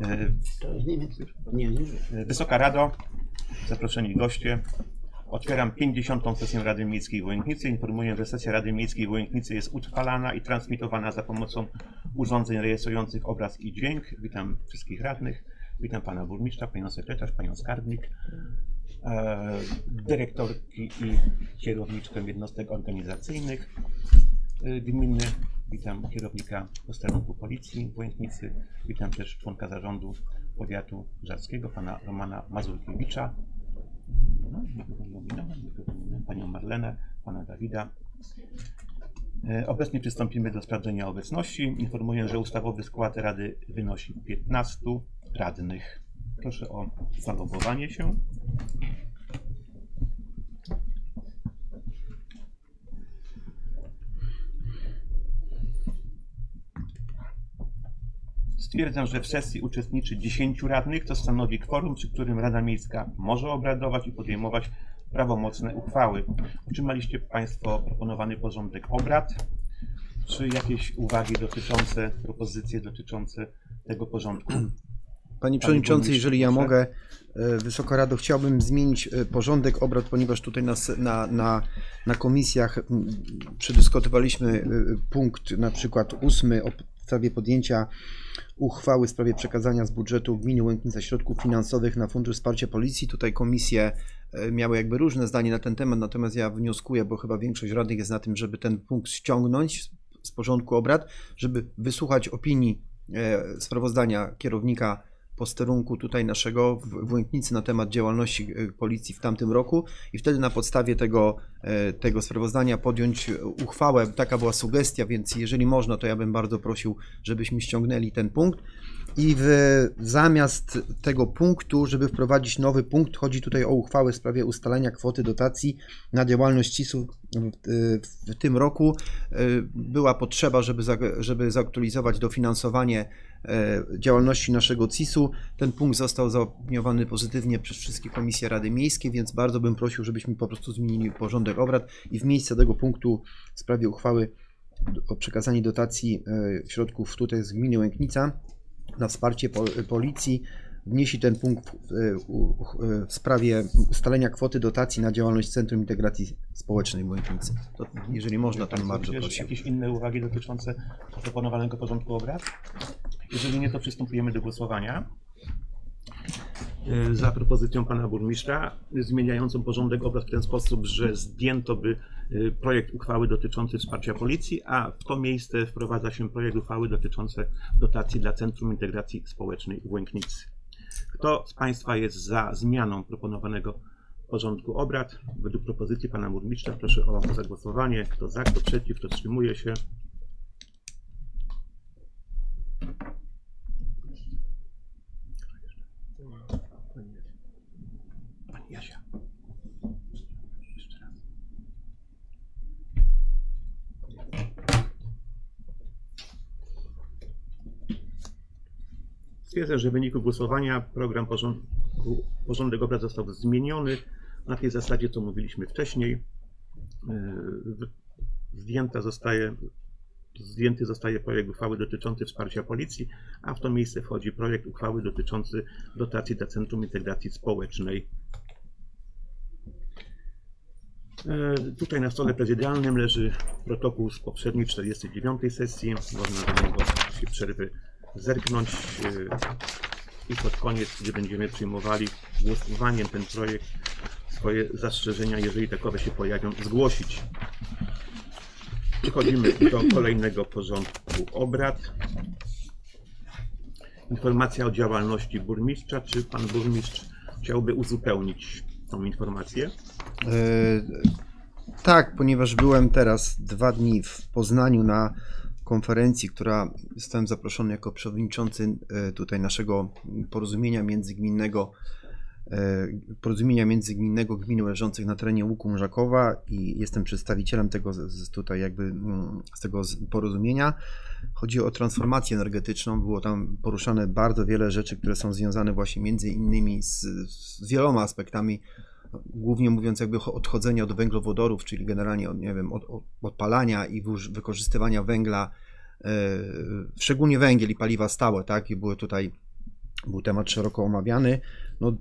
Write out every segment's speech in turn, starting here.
E, To jest nie wiem. Nie, nie. Wysoka Rado, zaproszeni goście. Otwieram 50. sesję Rady Miejskiej w Łęknicy. Informuję, że sesja Rady Miejskiej w Łęknicy jest utrwalana i transmitowana za pomocą urządzeń rejestrujących obraz i dźwięk. Witam wszystkich radnych. Witam pana burmistrza, panią sekretarz, panią skarbnik, e, dyrektorki i kierowniczkę jednostek organizacyjnych e, gminy. Witam kierownika posterunku policji w Łęknicy. Witam też członka zarządu powiatu żarskiego, pana Romana Mazurkiewicza. No, nie ominąłem. Panią Marlenę, pana Dawida. E, Obecnie przystąpimy do sprawdzenia obecności. Informuję, że ustawowy skład Rady wynosi 15 radnych. Proszę o zalogowanie się. Stwierdzam, że w sesji uczestniczy 10 radnych, to stanowi kworum, przy którym Rada Miejska może obradować i podejmować prawomocne uchwały. Otrzymaliście Państwo proponowany porządek obrad. Czy jakieś uwagi dotyczące, propozycje dotyczące tego porządku? Panie Przewodniczący, jeżeli ja mogę, e, Wysoka Rado, chciałbym zmienić e, porządek obrad, ponieważ tutaj na, na, na, na komisjach przedyskutowaliśmy e, punkt na przykład ósmy o sprawie podjęcia uchwały w sprawie przekazania z budżetu gminy Łęknica środków finansowych na Fundusz Wsparcia Policji. Tutaj komisje e, miały jakby różne zdanie na ten temat, natomiast ja wnioskuję, bo chyba większość radnych jest na tym, żeby ten punkt ściągnąć z- porządku obrad, żeby wysłuchać opinii e, sprawozdania kierownika posterunku tutaj naszego w Łęknicy na temat działalności e, policji w tamtym roku i wtedy na podstawie tego, e, tego sprawozdania podjąć e, uchwałę. Taka była sugestia, więc jeżeli można, to ja bym bardzo prosił, żebyśmy ściągnęli ten punkt. I w, zamiast tego punktu, żeby wprowadzić nowy punkt, chodzi tutaj o uchwałę w sprawie ustalenia kwoty dotacji na działalność CIS-u w, w tym roku. Była potrzeba, żeby, za, żeby zaktualizować dofinansowanie działalności naszego CIS-u. Ten punkt został zaopiniowany pozytywnie przez wszystkie komisje Rady Miejskie, więc bardzo bym prosił, żebyśmy po prostu zmienili porządek obrad i w miejsce tego punktu w sprawie uchwały o przekazanie dotacji e, środków tutaj z gminy Łęknica na wsparcie pol- policji wnieśli ten punkt w, e, e, w sprawie ustalenia kwoty dotacji na działalność Centrum Integracji Społecznej w Łęknicy. To, jeżeli można, to bym bardzo Czy prosił. jakieś inne uwagi dotyczące proponowanego porządku obrad? Jeżeli nie, to przystępujemy do głosowania. E, Za propozycją pana burmistrza, zmieniającą porządek obrad w ten sposób, że zdjęto by projekt uchwały dotyczący wsparcia policji, a w to miejsce wprowadza się projekt uchwały dotyczący dotacji dla Centrum Integracji Społecznej w Łęknicy. Kto z Państwa jest za zmianą proponowanego porządku obrad? Według propozycji pana burmistrza proszę o zagłosowanie. Kto za, kto przeciw, kto wstrzymuje się. Stwierdzę, że w wyniku głosowania program porządku, porządek obrad został zmieniony na tej zasadzie, co mówiliśmy wcześniej. Yy, Zdjęta zostaje, zdjęty zostaje projekt uchwały dotyczący wsparcia policji, a w to miejsce wchodzi projekt uchwały dotyczący dotacji dla Centrum Integracji Społecznej. E, Tutaj na stole prezydialnym leży protokół z poprzedniej 49 sesji. Można do niego w przerwy zerknąć e, i pod koniec, gdy będziemy przyjmowali głosowaniem ten projekt, swoje zastrzeżenia, jeżeli takowe się pojawią, zgłosić. Przechodzimy do kolejnego porządku obrad. Informacja o działalności burmistrza. Czy pan burmistrz chciałby uzupełnić tą informację? E, Tak, ponieważ byłem teraz dwa dni w Poznaniu na konferencji, która zostałem zaproszony jako przewodniczący e, tutaj naszego porozumienia międzygminnego, e, porozumienia międzygminnego gmin leżących na terenie Łuku Mrzakowa i jestem przedstawicielem tego z- tutaj jakby mm, z tego porozumienia. Chodzi o transformację energetyczną. Było tam poruszane bardzo wiele rzeczy, które są związane właśnie między innymi z, z wieloma aspektami głównie mówiąc jakby odchodzenia od węglowodorów, czyli generalnie od, nie wiem, od, od odpalania i wykorzystywania węgla, e, szczególnie węgiel i paliwa stałe, tak, i były tutaj był temat szeroko omawiany. No,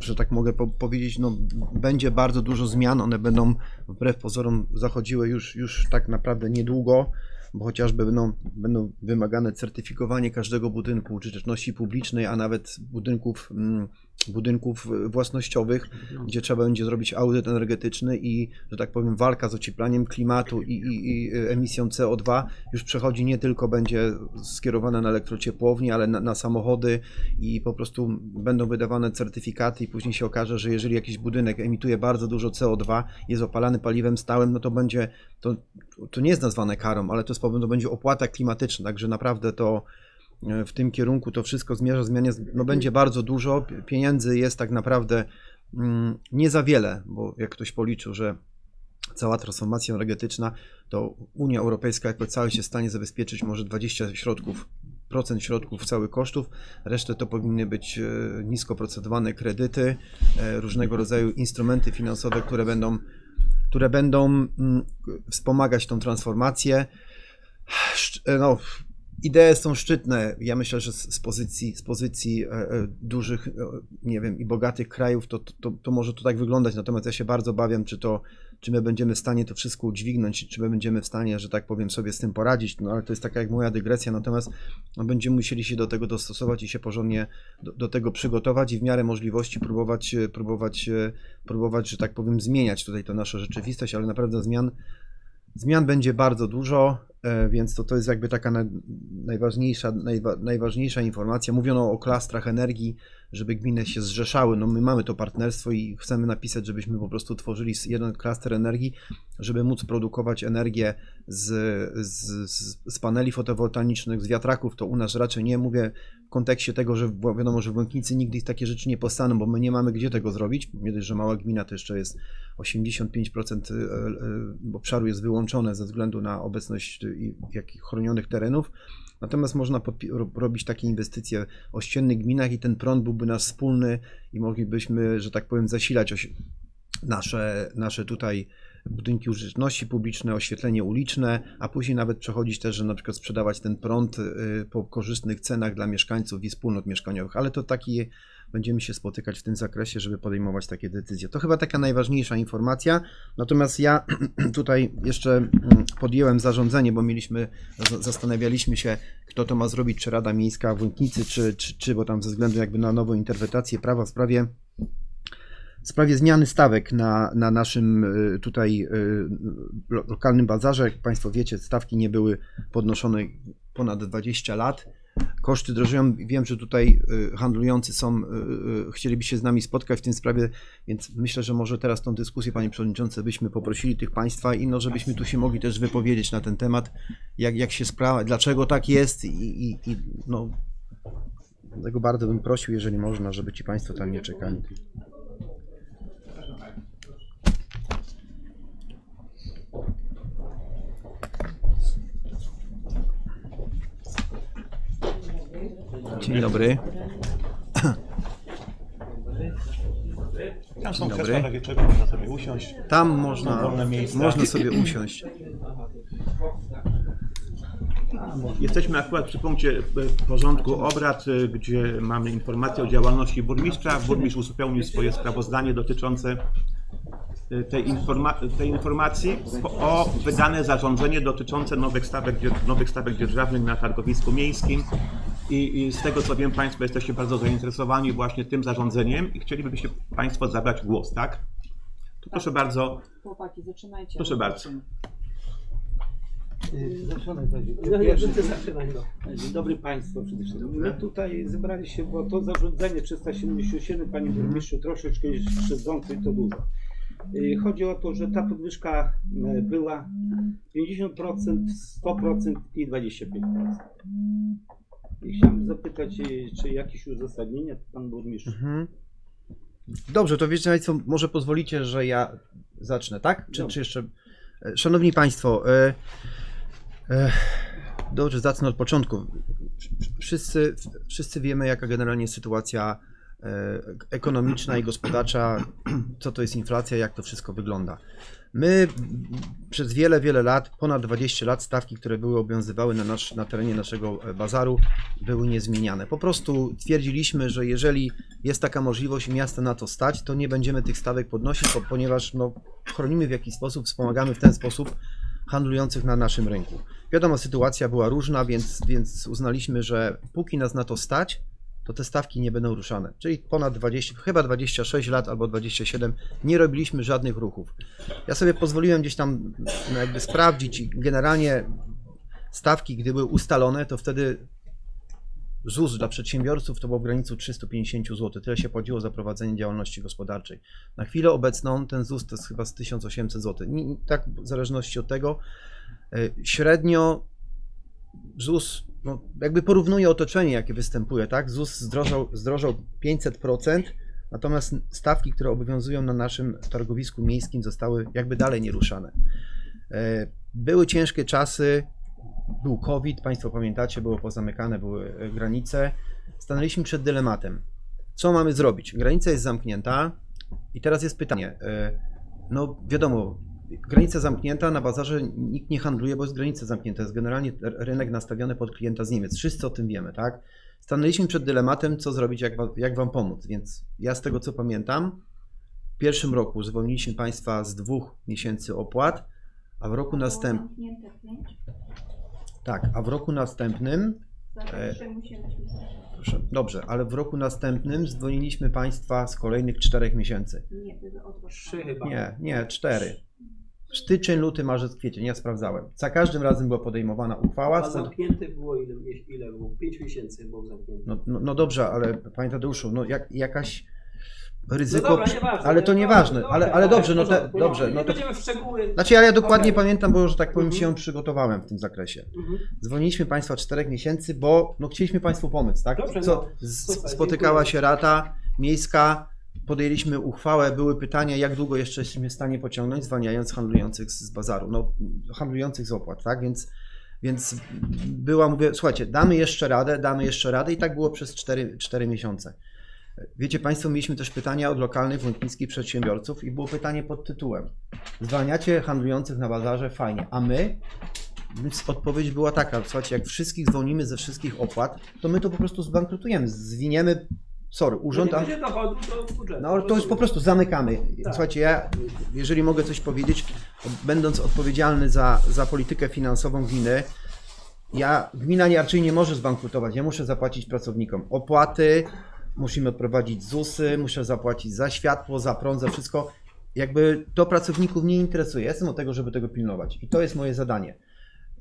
że tak mogę po powiedzieć, no, będzie bardzo dużo zmian. One będą wbrew pozorom zachodziły już, już tak naprawdę niedługo, bo chociażby będą, będą wymagane certyfikowanie każdego budynku użyteczności publicznej, a nawet budynków, mm, budynków własnościowych, gdzie trzeba będzie zrobić audyt energetyczny i, że tak powiem, walka z ocieplaniem klimatu i, i, i emisją CO2 już przechodzi nie tylko będzie skierowana na elektrociepłownie, ale na, na samochody i po prostu będą wydawane certyfikaty i później się okaże, że jeżeli jakiś budynek emituje bardzo dużo CO2, jest opalany paliwem stałym, no to będzie, to, to nie jest nazwane karą, ale to, jest, to będzie opłata klimatyczna, także naprawdę to e, w tym kierunku to wszystko zmierza, zmian jest, no będzie bardzo dużo, pieniędzy jest tak naprawdę mm, nie za wiele, bo jak ktoś policzył, że cała transformacja energetyczna, to Unia Europejska jako całość jest w stanie zabezpieczyć może 20 środków, procent środków całych kosztów, resztę to powinny być e, nisko procentowane kredyty, e, różnego rodzaju instrumenty finansowe, które będą, które będą mm, wspomagać tą transformację. E, No, idee są szczytne. Ja myślę, że z pozycji, z pozycji e, e, dużych, e, nie wiem, i bogatych krajów, to, to, to może to tak wyglądać. Natomiast ja się bardzo obawiam, czy to, czy my będziemy w stanie to wszystko udźwignąć, czy my będziemy w stanie, że tak powiem, sobie z tym poradzić. No ale to jest taka jak moja dygresja. Natomiast no, będziemy musieli się do tego dostosować i się porządnie do, do tego przygotować i w miarę możliwości próbować, próbować, próbować, że tak powiem, zmieniać tutaj tę naszą rzeczywistość, ale naprawdę zmian Zmian będzie bardzo dużo, e, więc to, to jest jakby taka na, najważniejsza, najwa, najważniejsza informacja. Mówiono o klastrach energii, żeby gminy się zrzeszały. No my mamy to partnerstwo i chcemy napisać, żebyśmy po prostu tworzyli jeden klaster energii, żeby móc produkować energię z, z, z, paneli fotowoltaicznych, z wiatraków. To u nas raczej nie mówię kontekście tego, że wi- wiadomo, że w Łęknicy nigdy takie rzeczy nie powstaną, bo my nie mamy gdzie tego zrobić. Nie dość, że mała gmina to jeszcze jest 85% e, e, obszaru jest wyłączone ze względu na obecność e, jakich chronionych terenów. Natomiast można robić takie inwestycje w ościennych gminach i ten prąd byłby nasz wspólny i moglibyśmy, że tak powiem, zasilać nasze, nasze tutaj budynki użyteczności publicznej, oświetlenie uliczne, a później nawet przechodzić też, że na przykład sprzedawać ten prąd y, po korzystnych cenach dla mieszkańców i wspólnot mieszkaniowych, ale to taki będziemy się spotykać w tym zakresie, żeby podejmować takie decyzje. To chyba taka najważniejsza informacja. Natomiast ja tutaj jeszcze mm, podjęłem zarządzenie, bo mieliśmy, zastanawialiśmy się, kto to ma zrobić, czy Rada Miejska w Łęknicy, czy, czy, czy bo tam ze względu jakby na nową interpretację prawa w sprawie w sprawie zmiany stawek na, na naszym y, tutaj lo- lokalnym bazarze. Jak Państwo wiecie, stawki nie były podnoszone ponad 20 lat. Koszty drożeją. Wiem, że tutaj y, handlujący są, chcieliby się z nami spotkać w tym sprawie, więc myślę, że może teraz tą dyskusję, Panie Przewodniczący, byśmy poprosili tych Państwa i no, żebyśmy tu się mogli też wypowiedzieć na ten temat, jak, jak się sprawa, dlaczego tak jest i, i, i no, Dlatego bardzo bym prosił, jeżeli można, żeby ci Państwo tam nie czekali. Dzień dobry. Tam są Dzień krzesła dobry. dla wieczoru, można sobie usiąść. Tam można, wolne miejsca. można sobie usiąść. Jesteśmy akurat przy punkcie e, porządku obrad, e, gdzie mamy informację o działalności burmistrza. Burmistrz uzupełnił swoje sprawozdanie dotyczące e, tej, informa- tej informacji o wydane zarządzenie dotyczące nowych stawek, nowych stawek dzierżawnych na targowisku miejskim. I, I z tego co wiem, Państwo jesteście bardzo zainteresowani właśnie tym zarządzeniem i chcielibyście Państwo zabrać głos, tak? To proszę bardzo, Chłopaki, zaczynajcie. proszę bardzo. Zaczynaj, Kaziu. No, no. Dzień dobry Państwu przede wszystkim. My tutaj zebrali się, bo to zarządzenie 377, Panie Burmistrzu, troszeczkę jest krzywdzące i to dużo. Y, Chodzi o to, że ta podwyżka y, była 50%, 100% i 25%. Chciałem zapytać, y, czy jakieś uzasadnienie Pan Burmistrz? Mhm. Dobrze, to wiecie Państwo, może pozwolicie, że ja zacznę, tak? Czy, czy jeszcze... E, Szanowni Państwo, e, e, dobrze, zacznę od początku. Wszyscy, wszyscy wiemy, jaka generalnie jest sytuacja e, ekonomiczna i gospodarcza, co to jest inflacja, jak to wszystko wygląda. My przez wiele, wiele lat, ponad 20 lat, stawki, które były obowiązywały na, nasz, na terenie naszego e, bazaru, były niezmieniane. Po prostu twierdziliśmy, że jeżeli jest taka możliwość i na to stać, to nie będziemy tych stawek podnosić, ponieważ no, chronimy w jakiś sposób, wspomagamy w ten sposób handlujących na naszym rynku. Wiadomo, sytuacja była różna, więc, więc uznaliśmy, że póki nas na to stać, to te stawki nie będą ruszane. Czyli ponad 20, chyba 26 lat albo 27 nie robiliśmy żadnych ruchów. Ja sobie pozwoliłem gdzieś tam no, jakby sprawdzić i generalnie stawki, gdy były ustalone, to wtedy ZUS dla przedsiębiorców to było w granicy 350 zł. Tyle się płaciło za prowadzenie działalności gospodarczej. Na chwilę obecną ten ZUS to jest chyba z 1800 zł. Tak w zależności od tego. y, Średnio ZUS no, jakby porównuje otoczenie, jakie występuje, tak? ZUS zdrożał, zdrożał 500%, natomiast stawki, które obowiązują na naszym targowisku miejskim zostały jakby dalej nieruszane. E, Były ciężkie czasy, był COVID, Państwo pamiętacie, było pozamykane, były e, granice. Stanęliśmy przed dylematem. Co mamy zrobić? Granica jest zamknięta i teraz jest pytanie. e, No wiadomo, granica zamknięta, na bazarze nikt nie handluje, bo jest granica zamknięta. Jest generalnie rynek nastawiony pod klienta z Niemiec. Wszyscy o tym wiemy, tak? Stanęliśmy przed dylematem, co zrobić, jak, jak Wam pomóc. Więc ja z tego co pamiętam, w pierwszym roku zwolniliśmy Państwa z dwóch miesięcy opłat, a w roku następnym. Zamknięte pięć. Tak, a w roku następnym, zacząć. proszę, dobrze, ale w roku następnym zwolniliśmy Państwa z kolejnych czterech miesięcy. Nie, były. Trzy chyba. Nie, nie, cztery. Styczeń, luty, marzec, kwiecień, ja sprawdzałem. Za każdym razem była podejmowana uchwała. A zamknięte było ile, ile było? 5 miesięcy było zamknięte. No, no, no dobrze, ale Panie Tadeuszu, no jak, jakaś ryzyko. no dobra, nieważne. ale to nie- nieważne, dobra, ale, dobra, ale dobrze, no te, dobrze, no to. będziemy w szczegóły. Znaczy, ale ja dokładnie Okej. pamiętam, bo że tak powiem Mhm. się przygotowałem w tym zakresie. Mhm. Zwolniliśmy Państwa czterech miesięcy, bo no, chcieliśmy Państwu pomóc, tak? Dobrze, Co, no, super, spotykała dziękuję. się rata miejska, podjęliśmy uchwałę, były pytania, jak długo jeszcze jesteśmy w stanie pociągnąć, zwalniając handlujących z, bazaru, no handlujących z opłat, tak? Więc, więc była, mówię, słuchajcie, damy jeszcze radę, damy jeszcze radę i tak było przez 4, 4 miesiące. Wiecie Państwo, mieliśmy też pytania od lokalnych włąknickich przedsiębiorców i było pytanie pod tytułem Zwalniacie handlujących na bazarze, fajnie, a my? Więc odpowiedź była taka, słuchajcie, jak wszystkich zwolnimy ze wszystkich opłat, to my to po prostu zbankrutujemy, zwiniemy, sorry, urząd... No nie dochodu do budżetu. no to jest po prostu zamykamy. Tak. Słuchajcie, ja, jeżeli mogę coś powiedzieć, będąc odpowiedzialny za, za politykę finansową gminy, ja, gmina nie- raczej nie może zbankrutować. Ja muszę zapłacić pracownikom opłaty, musimy odprowadzić ZUSy, muszę zapłacić za światło, za prąd, za wszystko. Jakby to pracowników nie interesuje. Ja jestem od tego, żeby tego pilnować. I to jest moje zadanie.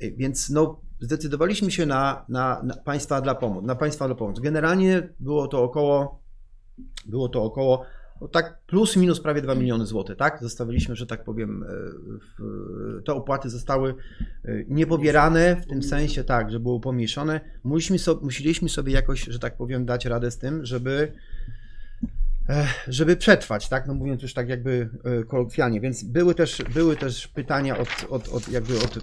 Y, Więc no, zdecydowaliśmy się na, na, na państwa dla pomoc. Na państwa dla pomoc. Generalnie było to około było to około no tak plus minus prawie 2 miliony złotych, tak? Zostawiliśmy, że tak powiem, e, w, te opłaty zostały e, niepobierane w tym sensie, tak, że było pomniejszone. Musieliśmy sobie, musieliśmy sobie jakoś, że tak powiem, dać radę z tym, żeby e, żeby przetrwać, tak, no mówiąc już tak jakby kolokwialnie, więc były też, były też pytania od, od, od jakby od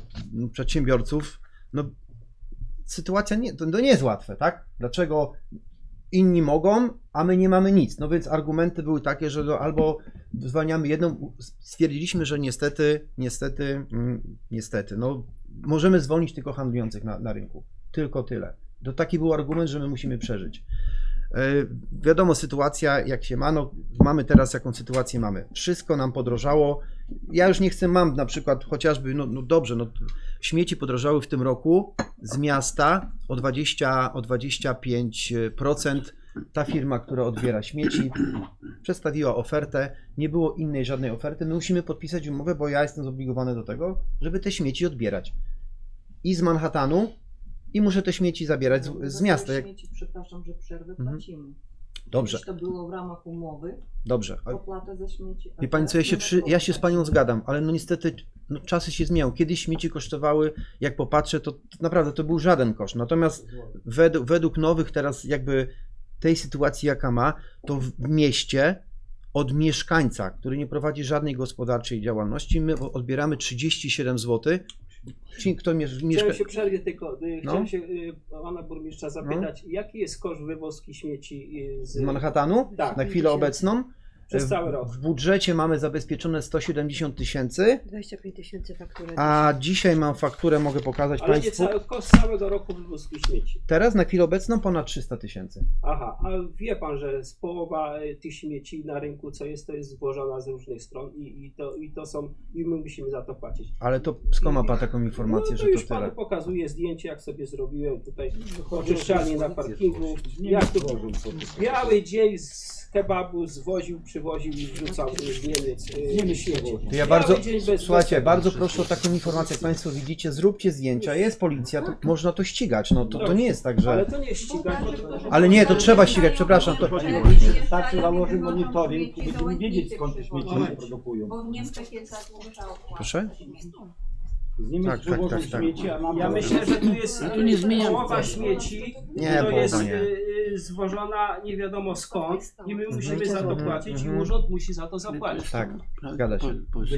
przedsiębiorców, no sytuacja nie, to, to nie jest łatwe, tak, dlaczego inni mogą, a my nie mamy nic. No więc argumenty były takie, że no albo zwalniamy jedną, stwierdziliśmy, że niestety, niestety, mm, niestety, no możemy zwolnić tylko handlujących na, na rynku. Tylko tyle. To taki był argument, że my musimy przeżyć. E, Wiadomo, sytuacja jak się ma, no mamy teraz jaką sytuację mamy. Wszystko nam podrożało. Ja już nie chcę, mam na przykład chociażby, no, no dobrze, no śmieci podrożały w tym roku z miasta o 20, o 25%. Ta firma, która odbiera śmieci, przedstawiła ofertę. Nie było innej żadnej oferty. My musimy podpisać umowę, bo ja jestem zobligowany do tego, żeby te śmieci odbierać. I z Manhattanu, i muszę te śmieci zabierać z, z Za te miasta. Jak... Śmieci, przepraszam, że przerwę Mhm. płacimy. Dobrze, Kiedyś to było w ramach umowy, dobrze. Opłata za śmieci. Wie pani co, ja się, przy, ja się z panią zgadam, ale no niestety no, czasy się zmieniają. Kiedyś śmieci kosztowały, jak popatrzę, to, to naprawdę to był żaden koszt. Natomiast według, według nowych teraz jakby tej sytuacji jaka ma, to w mieście od mieszkańca, który nie prowadzi żadnej gospodarczej działalności, my odbieramy 37 zł Ci, kto miesz- Chciałem mieszka... się przerwie tylko, y, No. chciałem się y, pana burmistrza zapytać, jaki jest koszt wywozki śmieci y, z, z Manhattanu Tak. na chwilę obecną. Przez W- cały rok? W budżecie mamy zabezpieczone 170 tysięcy, 25 tysięcy faktury. a dzisiaj mam fakturę, mogę pokazać Ale nie Państwu. cały koszt całego roku wywozki śmieci. Teraz na chwilę obecną ponad 300 tysięcy. Aha, a wie pan, że z połowa y, tych śmieci na rynku, co jest, to jest zwożona z różnych stron i, i, to, i to są, i my musimy za to płacić. Ale to skąd ma Pan taką informację, no, że to już to tyle? panu pokazuję zdjęcie, jak sobie zrobiłem tutaj oczyszczalnię na parkingu. Jak to biały dzień z kebabu zwoził, przywoził i wrzucał z Niemiec y. To ja bardzo, słuchajcie, bardzo proszę o taką informację, jak Państwo widzicie, zróbcie zdjęcia, jest policja, to można to ścigać, no to, to nie jest tak, Ale że... to nie ścigać. Ale nie, to trzeba ścigać, przepraszam, to... Wystarczy założyć monitoring i będziemy wiedzieć skąd te śmieci się produkują. Bo w Niemczech jest tak. Proszę? Z Niemiec Tak, tak, tak, tak. śmieci, a Ja myślę, że tu jest tu nie zmieniamy połowa śmieci, Nie, to jest nie. y, y, zwożona nie wiadomo skąd i my musimy za to Mhm, płacić i mhm. urząd musi za to zapłacić. Tak, zgadza się.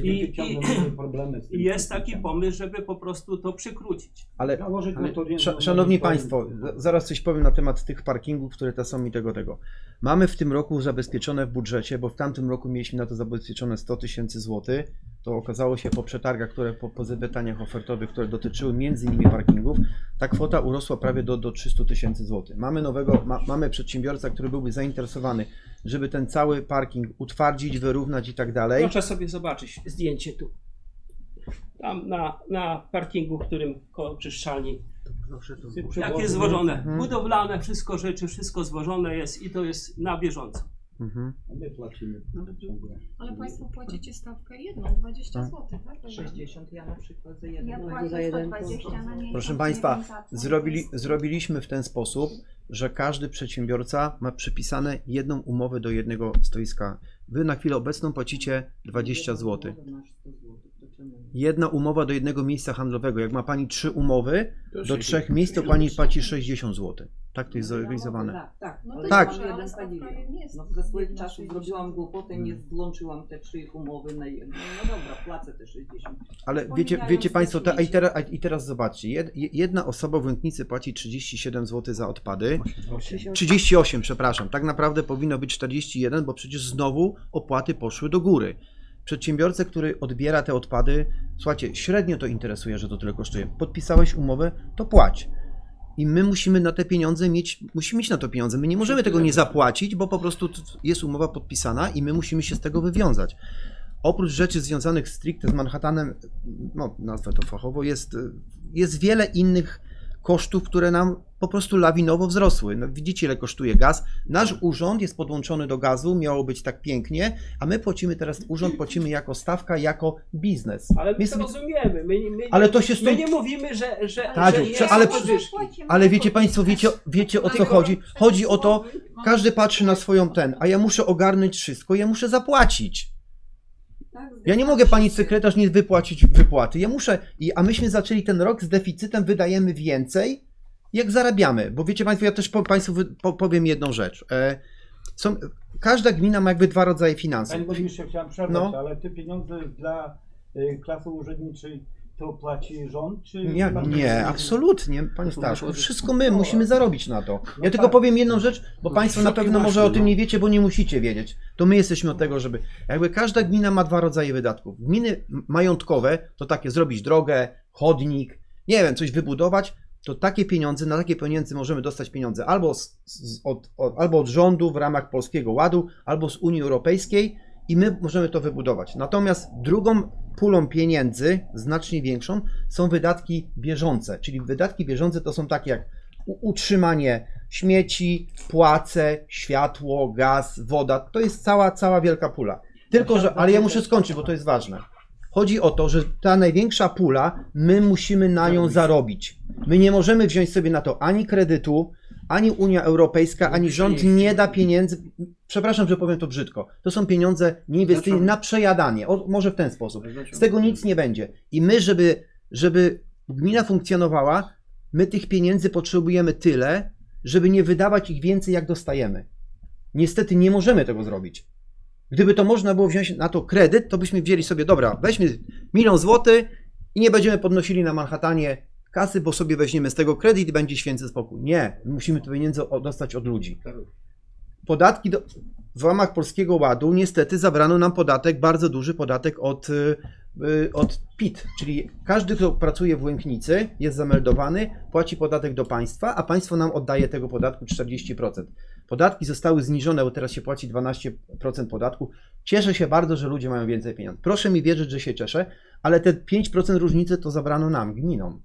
I- ciągle mieli problemy z tym. I jest taki pomysł, żeby po prostu to przykrócić. Ale Ale, Szanowni. Państwo, za- zaraz coś powiem na temat tych parkingów, które to są i tego, tego. Mamy w tym roku zabezpieczone w budżecie, bo w tamtym roku mieliśmy na to zabezpieczone 100 tysięcy złotych. To okazało się po przetargach, które po, po zapytaniach ofertowych, które dotyczyły między innymi parkingów, ta kwota urosła prawie do, do 300 tysięcy złotych. Mamy nowego, ma, mamy przedsiębiorca, który byłby zainteresowany, żeby ten cały parking utwardzić, wyrównać i tak dalej. Proszę sobie zobaczyć zdjęcie tu. Tam na, na parkingu, w którym koło czyszczalni. Jak jest zwożone. Mhm. Budowlane, wszystko rzeczy, wszystko zwożone jest i to jest na bieżąco. Mhm. My płacimy ciągle. Ale Państwo płacicie stawkę jedną, 20 Tak. zł, tak? 60 ja na przykład za Ja jeden. płacę za jeden 120 na. Proszę Państwa. Zrobili, zrobiliśmy w ten sposób, że każdy przedsiębiorca ma przypisane jedną umowę do jednego stoiska. Wy na chwilę obecną płacicie 20 zł. Jedna umowa do jednego miejsca handlowego. Jak ma Pani trzy umowy do trzech miejsc, to Pani płaci 60 zł. Tak to jest zorganizowane. Tak, tak. No to Tak. jeden nie jest No ze swoich czasów 60. zrobiłam głupotę, nie złączyłam te trzy umowy na jedno. No dobra, płacę te 60. Ale wiecie, wiecie Państwo, te, a i, teraz, a i teraz zobaczcie. Jed, jedna osoba w Łęknicy płaci 37 zł za odpady. 38, przepraszam. Tak naprawdę powinno być 41, bo przecież znowu opłaty poszły do góry. Przedsiębiorcę, który odbiera te odpady, słuchajcie, średnio to interesuje, że to tyle kosztuje. Podpisałeś umowę, to płać. I my musimy na te pieniądze mieć, musimy mieć na to pieniądze. My nie możemy tego nie zapłacić, bo po prostu jest umowa podpisana i my musimy się z tego wywiązać. Oprócz rzeczy związanych stricte z Manhattanem, no nazwę to fachowo, jest, jest wiele innych kosztów, które nam po prostu lawinowo wzrosły. No, widzicie, ile kosztuje gaz. Nasz urząd jest podłączony do gazu, miało być tak pięknie, a my płacimy teraz, urząd płacimy jako stawka, jako biznes. Ale my Więc- to rozumiemy. My, my, Ale to się my stąd- nie mówimy, że, że, Tadziu, że jest ale-. Ale wiecie Państwo, wiecie, wiecie o co chodzi? Chodzi o to, każdy patrzy na swoją ten, a ja muszę ogarnąć wszystko, ja muszę zapłacić. Tak, Ja nie mogę pani sekretarz nie wypłacić wypłaty. Ja muszę, i- a myśmy zaczęli ten rok z deficytem, wydajemy więcej, jak zarabiamy. Bo wiecie Państwo, ja też po, Państwu powiem jedną rzecz. E, są, każda gmina ma jakby dwa rodzaje finansów. Panie burmistrzu, chciałem przerwać, No. ale te pieniądze dla y, klasy urzędniczej to płaci rząd, czy... Nie, nie, absolutnie, panie Staszku. Wszystko my musimy zarobić na to. Ja No tylko tak. powiem jedną rzecz, bo państwo na pewno może o tym no. nie wiecie, bo nie musicie wiedzieć. To my jesteśmy od tego, żeby. Jakby każda gmina ma dwa rodzaje wydatków. Gminy majątkowe to takie zrobić drogę, chodnik, nie wiem, coś wybudować. To takie pieniądze, na takie pieniądze możemy dostać pieniądze albo, z, z, od, od, albo od rządu w ramach Polskiego Ładu, albo z Unii Europejskiej i my możemy to wybudować. Natomiast drugą pulą pieniędzy, znacznie większą, są wydatki bieżące. Czyli wydatki bieżące to są takie jak utrzymanie śmieci, płace, światło, gaz, woda. To jest cała, cała wielka pula. Tylko, że, ale ja muszę skończyć, bo to jest ważne. Chodzi o to, że ta największa pula, my musimy na nią zarobić. My nie możemy wziąć sobie na to ani kredytu, ani Unia Europejska, ani rząd nie da pieniędzy. Przepraszam, że powiem to brzydko. To są pieniądze nieinwestycyjne na przejadanie. O, może w ten sposób. Z tego nic nie będzie. I my, żeby, żeby gmina funkcjonowała, my tych pieniędzy potrzebujemy tyle, żeby nie wydawać ich więcej, jak dostajemy. Niestety nie możemy tego zrobić. Gdyby to można było wziąć na to kredyt, to byśmy wzięli sobie, dobra, weźmy milion złotych I nie będziemy podnosili na Manhattanie kasy, bo sobie weźmiemy z tego kredyt i będzie święty spokój. Nie, my musimy te pieniądze o- dostać od ludzi. Podatki do, w ramach Polskiego Ładu niestety zabrano nam podatek, bardzo duży podatek od, y, y, od PIT, czyli każdy, kto pracuje w Łęknicy, jest zameldowany, płaci podatek do państwa, a państwo nam oddaje tego podatku 40%. Podatki zostały zniżone, bo teraz się płaci 12% podatku. Cieszę się bardzo, że ludzie mają więcej pieniędzy. Proszę mi wierzyć, że się cieszę, ale te 5% różnicy to zabrano nam, gminom.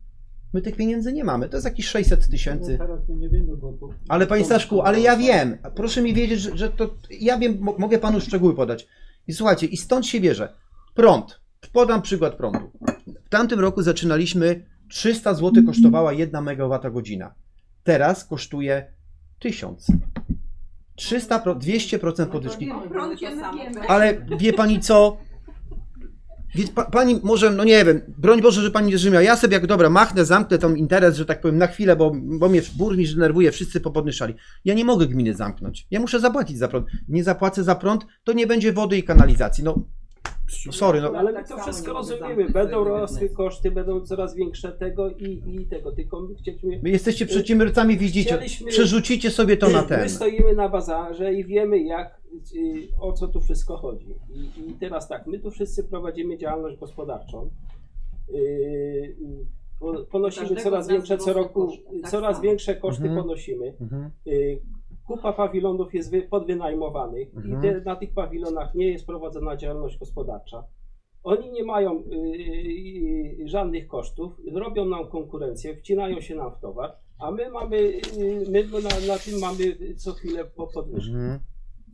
My tych pieniędzy nie mamy, to jest jakieś 600 tysięcy. No Ale panie Staszku, ale ja wiem. Proszę mi wiedzieć, że, że to. Ja wiem, mo- mogę panu szczegóły podać. I słuchajcie, i stąd się bierze. Prąd. Podam przykład prądu. W tamtym roku zaczynaliśmy 300 zł kosztowała 1 MWh. Teraz kosztuje 1000. 300, pro- 200% podwyżki. O prądzie my wiemy. Ale wie pani co? Wie, pa, pani może, no nie wiem, broń Boże, że pani nie zrozumiała. Ja sobie jak dobra, machnę, zamknę tą interes, że tak powiem, na chwilę, bo, bo mnie burmistrz denerwuje, wszyscy popodnyszali. Ja nie mogę gminy zamknąć. Ja muszę zapłacić za prąd. Nie zapłacę za prąd, to nie będzie wody i kanalizacji. No, sorry, no. Ale my tak to wszystko rozumiemy. Będą rosły koszty, będą coraz większe tego i, i tego. Tylko my chcieliśmy. Wy jesteście przedsiębiorcami, widzicie, Chcieliśmy- przerzucicie sobie to na ten. My stoimy na bazarze i wiemy, jak, o co tu wszystko chodzi. I, I teraz tak, my tu wszyscy prowadzimy działalność gospodarczą. Y, y, po- Ponosimy coraz większe co roku, koszty, tak coraz samo. większe koszty Mhm. ponosimy. Mhm. Y, Kupa pawilonów jest wy- podwynajmowanych Mhm. i te, na tych pawilonach nie jest prowadzona działalność gospodarcza. Oni nie mają y, y, y, żadnych kosztów, robią nam konkurencję, wcinają się nam w towar, a my mamy, y, my na, na tym mamy co chwilę po podwyżkę. Mhm.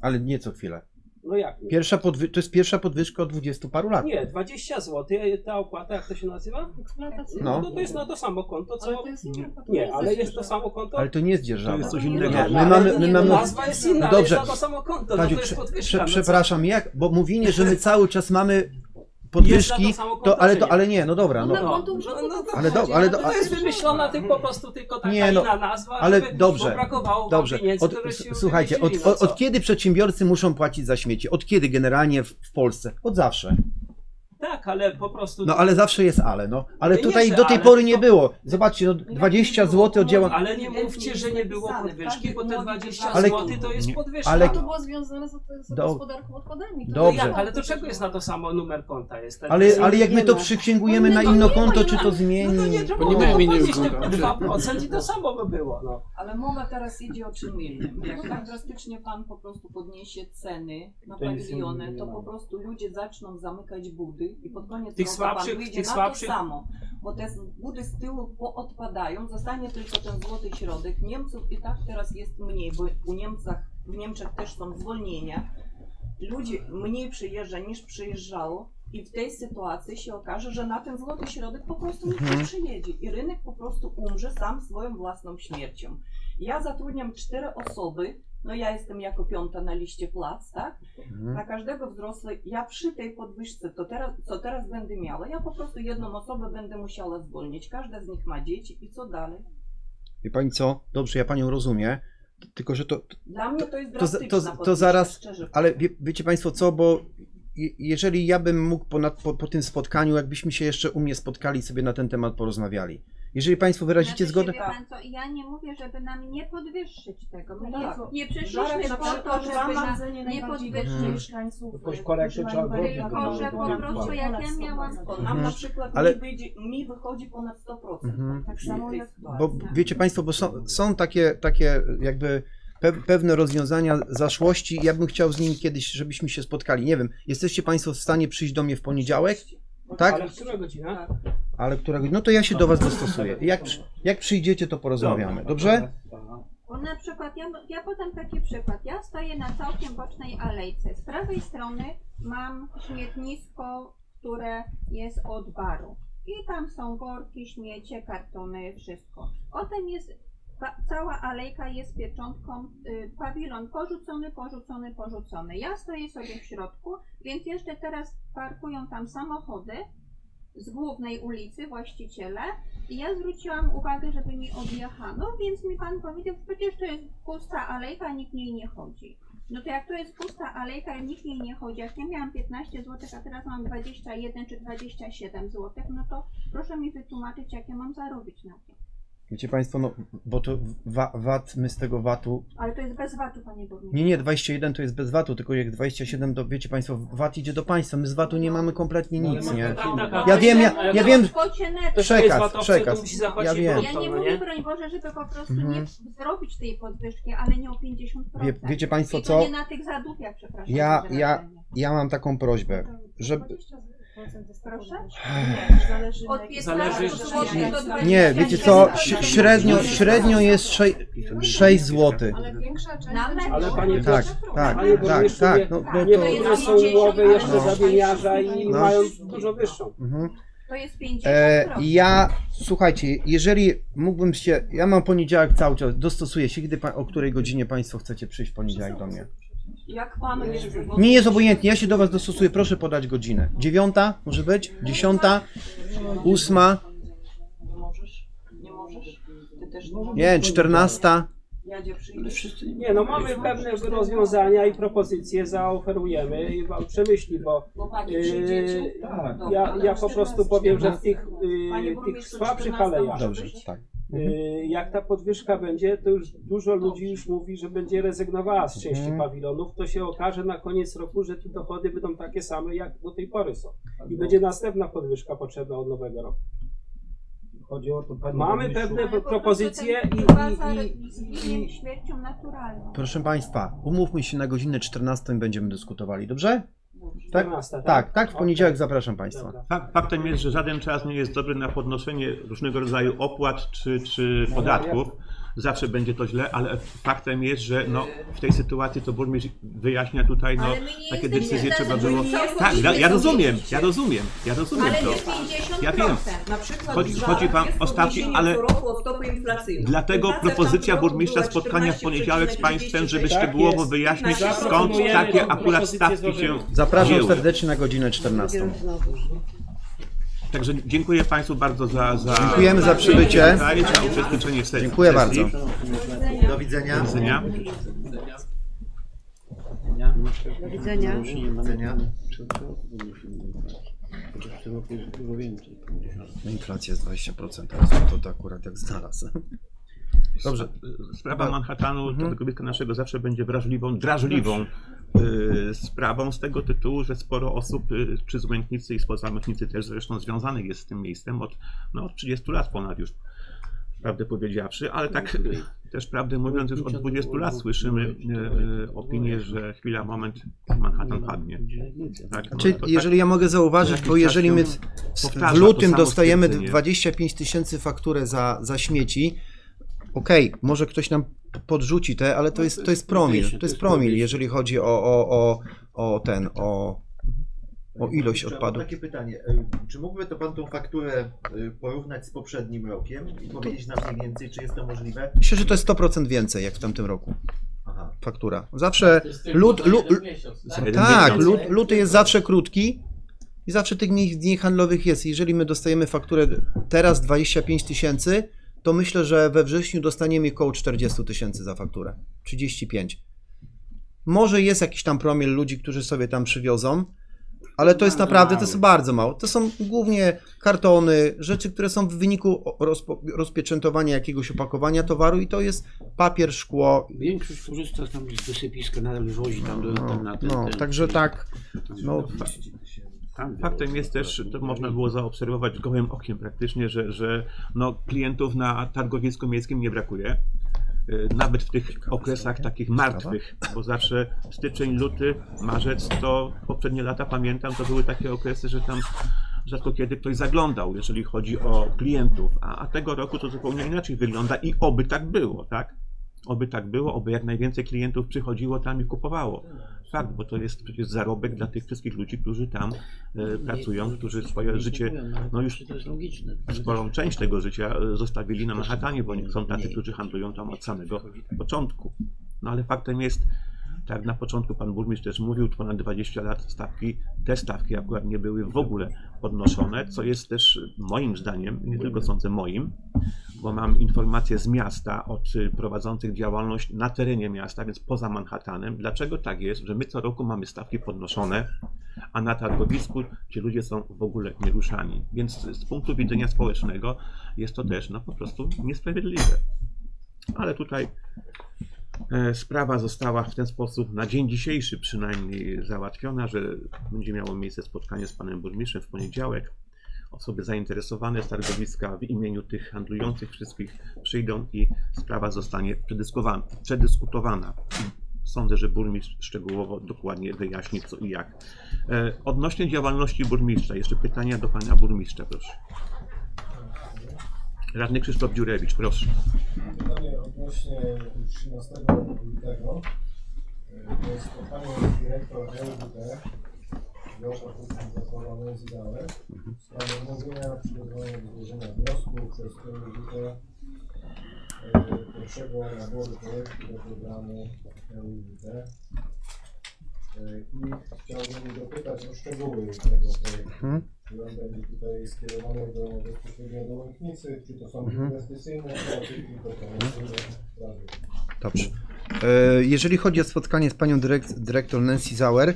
Ale nie co chwilę. No jak nie? Pierwsza podwy- to jest pierwsza podwyżka od 20 paru lat. Nie, 20 zł, ta opłata, jak to się nazywa? Eksploatacyjna. No. No to jest na to samo konto, Ale co... to jest to Nie, ale jest to samo konto? Ale to nie jest dzierżawa. To jest coś Nie, innego. Nie, my Ale mamy, my no, mamy, Nazwa jest inna, ale Dobrze. jest na to samo konto, no to jest prze, podwyżka. prze, no co przepraszam, jak, bo mówienie, że my cały czas mamy podwyżki, to samo konto, to, ale, to, nie? ale nie, no dobra, No, no, No, no, no, ale do- ale do- To jest wymyślona po prostu tylko taka Nie, no, inna nazwa, ale żeby, dobrze, dobrze. pieniędzy, Od, które się s- słuchajcie, od, no od, od kiedy przedsiębiorcy muszą płacić za śmieci? Od kiedy generalnie w, w Polsce? Od zawsze. Tak, ale po prostu... No ale zawsze jest ale, no. Ale Nie, tutaj że do tej ale, pory nie było. Zobaczcie, no 20 zł oddziała. Ale nie mówcie, że nie było podwyżki, bo te każdy 20 Ale- zł to jest nie- podwyżka. ale- to było związane z, z Do- gospodarką odpadami. To Dobrze. No jak, ale to czego jest na to samo numer konta? Jest ten, Ale, ale jak my nie to no. przyksięgujemy na No inne nie, konto, no czy nie, to No to nie zmieni? trzeba Bo nie mają te ulgi. 2% i to samo by było. No. Ale mowa teraz idzie o czym innym. Jak tak drastycznie pan po prostu podniesie ceny na To nie to po prostu ludzie zaczną zamykać budy i pod koniec Tych roku słabszych- pan wyjdzie tych na słabszych- to samo. Bo te budy z tyłu poodpadają, zostanie tylko ten złoty środek. Niemców i tak teraz jest mniej, bo u Niemcach, w Niemczech też są zwolnienia. Ludzi mniej przyjeżdża niż przyjeżdżało. I w tej sytuacji się okaże, że na ten złoty środek po prostu nikt nie Mhm. przyjedzie i rynek po prostu umrze sam swoją własną śmiercią. Ja zatrudniam cztery osoby, no ja jestem jako piąta na liście plac, tak? Mhm. Na każdego wzrosłego, ja przy tej podwyżce, to teraz, co teraz będę miała, ja po prostu jedną osobę będę musiała zwolnić. Każda z nich ma dzieci i co dalej? Wie pani co? Dobrze, ja panią rozumiem. Tylko, że to, Dla mnie to jest To to- to podwyżka, zaraz- szczerze Ale wie, wiecie Państwo co, bo je- jeżeli ja bym mógł ponad, po, po tym spotkaniu, jakbyśmy się jeszcze u mnie spotkali, sobie na ten temat porozmawiali. Jeżeli Państwo wyrazicie Znaczy, zgodę, Wie pan co, ja nie mówię, żeby nam nie podwyższyć tego. My No tak. nie, nie Żarek przyszliśmy po to, żeby na, zgromadzenie nie podwyższyć. Mhm. mieszkańców. Jakoś korektę trzeba zrobić, Tylko, że po prostu jak ja miałam... Nam Mhm. na przykład Ale- mi, wyjdzie, mi wychodzi ponad 100%. Mhm. Tak samo jak bo wiecie Państwo, bo są, są takie, takie jakby pe, pewne rozwiązania zaszłości, ja bym chciał z nimi kiedyś, żebyśmy się spotkali. Nie wiem, jesteście Państwo w stanie przyjść do mnie w poniedziałek? Tak? Ale która godzina? Ale którego? No to ja się do Was dostosuję. Jak, jak przyjdziecie, to porozmawiamy. Dobrze? Bo na przykład, ja, ja podam taki przykład. Ja stoję na całkiem bocznej alejce. Z prawej strony mam śmietnisko, które jest od baru. I tam są worki, śmiecie, kartony, wszystko. Potem jest cała alejka jest pieczątką, y, pawilon porzucony, porzucony, porzucony. Ja stoję sobie w środku, więc jeszcze teraz parkują tam samochody z głównej ulicy właściciele i ja zwróciłam uwagę, żeby mi odjechano, więc mi pan powiedział, przecież to jest pusta alejka, nikt niej nie chodzi. No to jak to jest pusta alejka nikt niej nie chodzi, jak ja miałam 15 zł, a teraz mam 21 czy 27 zł, no to proszę mi wytłumaczyć, jak ja mam zarobić na tym. Wiecie Państwo, no bo to wa, VAT, my z tego VAT-u. Ale to jest bez VAT-u, panie burmistrzu. Nie, nie, 21 to jest bez VAT-u, tylko jak 27 to wiecie Państwo, VAT idzie do państwa. My z VAT-u nie mamy kompletnie nic, nie? Ja wiem, ja, ja wiem. W kwocie netto. Ktoś Przekaz, przekaz. Ja wiem. Ja nie no mówię, broń Boże, żeby po prostu nie Mhm. zrobić tej podwyżki, ale nie o 50%. Wie, wiecie Państwo co? nie na tych zadupiach, przepraszam. Ja, ja, ja mam taką prośbę, żeby. Proszę? Zależy Od na 15 Zależy- 20. Nie, wiecie co? Średnio, średnio jest 6, 6 zł. Ale większa część. Ale panie Tak, tak, tak, tak. nie- No, no Nie, to. to są umowy jeszcze zawieniarza i No. mają dużo wyższą. Mhm. To jest 50%. E, ja, słuchajcie, jeżeli mógłbym się, ja mam poniedziałek cały czas, dostosuję się, kiedy, pa- o której godzinie Państwo chcecie przyjść w poniedziałek do mnie. Jak pan jest Nie jest obojętnie, ja się do Was dostosuję, proszę podać godzinę. Dziewiąta, może być? Dziesiąta? Ósma? Nie możesz? Nie możesz? Ty też nie możesz? Nie czternasta? Jadzie. Nie, no mamy pewne rozwiązania i propozycje, zaoferujemy i wam przemyśli, bo tak, Dobra, ja, ale ja po prostu powiem, że w tych, Panie y, tych słabszych 14 alejach, Dobrze, tak. Y, jak ta podwyżka będzie, to już dużo ludzi już mówi, że będzie rezygnowała z części Mhm. pawilonów. To się okaże na koniec roku, że te dochody będą takie same, jak do tej pory są. I będzie następna podwyżka potrzebna od nowego roku. Chodzi o to, panie Mamy pewne Ale propozycje i, i, i, śmiercią naturalną. Proszę Państwa, umówmy się na godzinę 14 i będziemy dyskutowali, dobrze? Tak? 14, Tak, tak, w poniedziałek Okej. zapraszam Państwa. Faktem jest, że żaden czas nie jest dobry na podnoszenie różnego rodzaju opłat czy, czy podatków. Zawsze będzie to źle, ale faktem jest, że no, w tej sytuacji to burmistrz wyjaśnia tutaj, no, takie decyzje trzeba było. Tak, ja, ja rozumiem, ja rozumiem, ja rozumiem Ale to. nie 50%. Ja wiem. Chodzi- chodzi jest o stawki, ale-. Dlatego propozycja burmistrza spotkania w poniedziałek z Państwem, żeby 14,36. Tak szczegółowo jest. wyjaśnić Tak, skąd takie akurat stawki się. Zapraszam serdecznie na godzinę 14. Także dziękuję Państwu bardzo za, za Dziękujemy za przybycie. za uczestniczenie w sesji. Dziękuję bardzo. Do widzenia. Do widzenia. Do widzenia. Inflacja jest 20%, teraz to, to akurat jak znalazł. Dobrze. Sprawa Manhattanu, Mhm. tego kobieta naszego zawsze będzie wrażliwą, drażliwą sprawą z tego tytułu, że sporo osób, y, czy z Łęknicy i spoza Łęknicy też zresztą związanych jest z tym miejscem od, no, od 30 lat ponad już, prawdę powiedziawszy, ale tak y, też prawdę mówiąc już od 20 lat słyszymy y, y, opinię, że chwila, moment, Manhattan padnie. Tak, no, Czy to tak- jeżeli ja mogę zauważyć, bo jeżeli my w, lutym dostajemy stwierdzenie. 25 tysięcy fakturę za, za śmieci, okej, może ktoś nam podrzuci te, ale to jest, to jest promil, to jest promil, jeżeli chodzi o, o, o, o ten, o, o ilość Mam odpadów. takie pytanie. e, Czy mógłby to Pan tą fakturę e, porównać z poprzednim rokiem i powiedzieć nam mniej więcej, czy jest to możliwe? Myślę, że to jest 100% więcej jak w tamtym roku Aha. faktura. Zawsze lut, lu, Za jeden tak, miesiąc. lut, luty jest zawsze krótki i zawsze tych dni, dni handlowych jest. Jeżeli my dostajemy fakturę teraz 25 tysięcy, to myślę, że we wrześniu dostaniemy około 40 tysięcy za fakturę. 35. Może jest jakiś tam promil ludzi, którzy sobie tam przywiozą, ale to jest naprawdę, to jest bardzo mało. To są głównie kartony, rzeczy, które są w wyniku rozpo, rozpieczętowania jakiegoś opakowania towaru i to jest papier, szkło. Większość korzysta tam z wysypiska, nadal wozi tam do, No, tam na ten, no ten, także tak, no, tam Faktem jest też, to można było zaobserwować gołym okiem praktycznie, że, że no, klientów na targowisku miejskim nie brakuje. Y, Nawet w tych okresach takich martwych, bo zawsze styczeń, luty, marzec to poprzednie lata pamiętam, to były takie okresy, że tam rzadko kiedy ktoś zaglądał, jeżeli chodzi o klientów, a, a tego roku to zupełnie inaczej wygląda i oby tak było, tak? Oby tak było, oby jak najwięcej klientów przychodziło tam i kupowało. Fakt, bo to jest przecież zarobek dla tych wszystkich ludzi, którzy tam e, pracują, którzy swoje życie, no już To jest logiczne. sporą część tego życia e, zostawili na Manhattanie, bo nie są tacy, którzy handlują tam od samego początku. No ale faktem jest, Tak jak na początku pan burmistrz też mówił, ponad 20 lat stawki, te stawki akurat nie były w ogóle podnoszone, co jest też moim zdaniem, nie tylko sądzę moim, bo mam informacje z miasta od y, prowadzących działalność na terenie miasta, więc poza Manhattanem. Dlaczego tak jest, że my co roku mamy stawki podnoszone, a na targowisku ci ludzie są w ogóle nieruszani. Więc z punktu widzenia społecznego jest to też no, po prostu niesprawiedliwe. Ale tutaj e, sprawa została w ten sposób na dzień dzisiejszy przynajmniej załatwiona, że będzie miało miejsce spotkanie z panem burmistrzem w poniedziałek. Osoby zainteresowane z targowiska w imieniu tych handlujących wszystkich przyjdą i sprawa zostanie przedyskutowana. Sądzę, że burmistrz szczegółowo dokładnie wyjaśni co i jak. E, Odnośnie działalności burmistrza, jeszcze pytania do pana burmistrza, proszę. Radny Krzysztof Dziurewicz, proszę. Pytanie odnośnie 13 lutego. Y, To jest spotkanie z dyrektor LWD, Josza Zakłada Męzidałe, w sprawie omówienia przygotowania do złożenia wniosku przez LWD y, pierwszego naboru projektu do programu LWD. I chciałbym dopytać o szczegóły tego projektu. Mhm. Czy on będzie tutaj skierowany do, bezpośrednio do Łęknicy, czy to są Mhm. inwestycyjne sprawy, tylko komercyjne sprawy. Dobrze. E, Jeżeli chodzi o spotkanie z panią dyrek- dyrektor Nancy Zauer,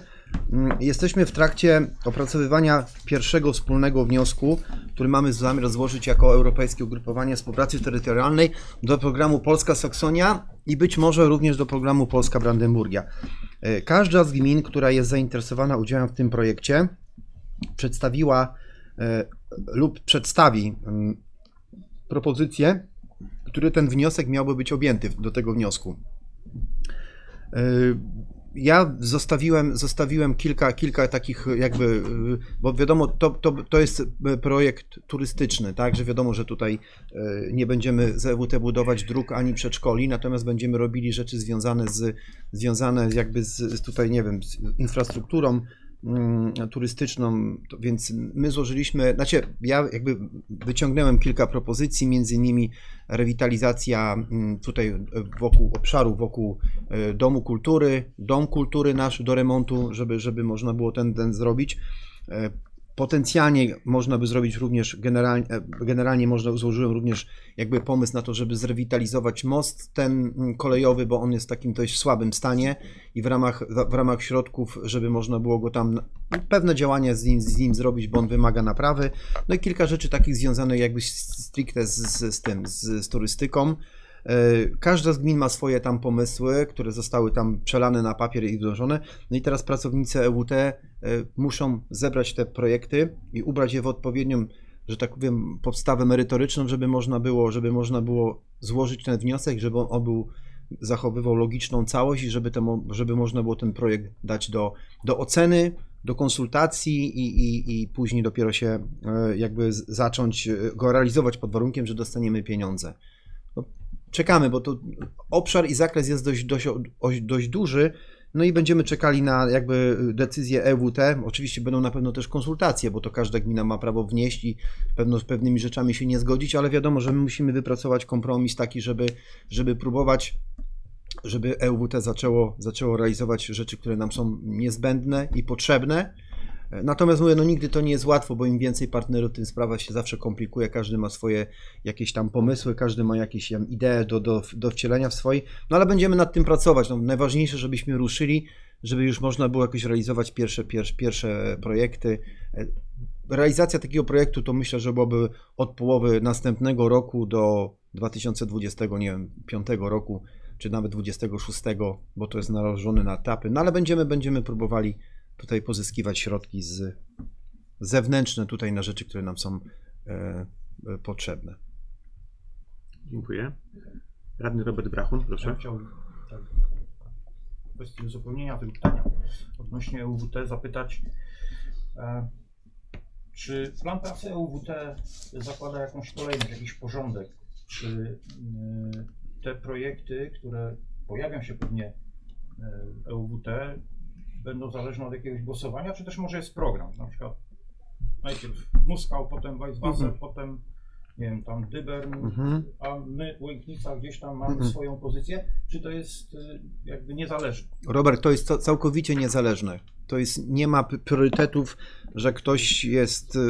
mm, jesteśmy w trakcie opracowywania pierwszego wspólnego wniosku, który mamy zamiar złożyć jako Europejskie Ugrupowanie Współpracy Terytorialnej do programu Polska Saksonia i być może również do programu Polska Brandenburgia. E, Każda z gmin, która jest zainteresowana udziałem w tym projekcie, przedstawiła e, lub przedstawi mm, propozycje, które ten wniosek miałby być objęty do tego wniosku. Ja zostawiłem, zostawiłem kilka, kilka takich jakby, yy, bo wiadomo, to, to, to jest yy, projekt turystyczny, tak, że wiadomo, że tutaj yy, nie będziemy z EWT budować dróg ani przedszkoli, natomiast będziemy robili rzeczy związane z, związane jakby z, z tutaj, nie wiem, z infrastrukturą turystyczną, to więc my złożyliśmy, znaczy ja jakby wyciągnąłem kilka propozycji, między innymi rewitalizacja mm, tutaj wokół obszaru, wokół e, Domu Kultury, Dom Kultury nasz do remontu, żeby, żeby można było ten, ten zrobić. Potencjalnie można by zrobić również, generalnie, e, generalnie można, złożyłem również jakby pomysł na to, żeby zrewitalizować most ten mm, kolejowy, bo on jest w takim dość słabym stanie i w ramach, w ramach środków, żeby można było go tam, pewne działania z nim, z nim zrobić, bo on wymaga naprawy. No i kilka rzeczy takich związanych jakby stricte z, z tym, z, z turystyką. E, Każda z gmin ma swoje tam pomysły, które zostały tam przelane na papier i wdrożone. No i teraz pracownicy EWT e, muszą zebrać te projekty i ubrać je w odpowiednią, że tak powiem, podstawę merytoryczną, żeby można było, żeby można było złożyć ten wniosek, żeby on był zachowywał logiczną całość i żeby, żeby można było ten projekt dać do, do oceny, do konsultacji i, i, i później dopiero się e, jakby zacząć go realizować pod warunkiem, że dostaniemy pieniądze. Czekamy, bo to obszar i zakres jest dość, dość, dość, dość duży. No i będziemy czekali na jakby decyzję EWT. Oczywiście będą na pewno też konsultacje, bo to każda gmina ma prawo wnieść i pewno z pewnymi rzeczami się nie zgodzić, ale wiadomo, że my musimy wypracować kompromis taki, żeby, żeby próbować żeby EWT zaczęło, zaczęło realizować rzeczy, które nam są niezbędne i potrzebne. Natomiast mówię, no nigdy to nie jest łatwo, bo im więcej partnerów, tym sprawa się zawsze komplikuje. Każdy ma swoje jakieś tam pomysły, każdy ma jakieś tam idee do, do, do wcielenia w swoje. No ale będziemy nad tym pracować. No, najważniejsze, żebyśmy ruszyli, żeby już można było jakoś realizować pierwsze, pierwsze, pierwsze projekty. Realizacja takiego projektu to myślę, że byłoby od połowy następnego roku do 2020, nie wiem, 5 roku, czy nawet 26, bo to jest narażone na etapy. No ale będziemy, będziemy próbowali tutaj pozyskiwać środki z zewnętrzne tutaj na rzeczy, które nam są e, e, potrzebne. Dziękuję. Radny Robert Brachun, Ja proszę. chciałbym tak, w kwestii uzupełnienia tego pytania odnośnie EUWT zapytać, e, czy plan pracy EUWT zakłada jakąś kolejność, jakiś porządek? Czy e, te projekty, które pojawią się pewnie e, EUWT, będą zależne od jakiegoś głosowania, czy też może jest program, na przykład najpierw Muskał, potem Weisswasser, Mhm. potem nie wiem, tam Dybern, Mhm. a my, Łęknica, gdzieś tam mamy Mhm. swoją pozycję, czy to jest y, jakby niezależne? Robert, to jest ca- całkowicie niezależne. To jest, nie ma priorytetów, że ktoś jest, y,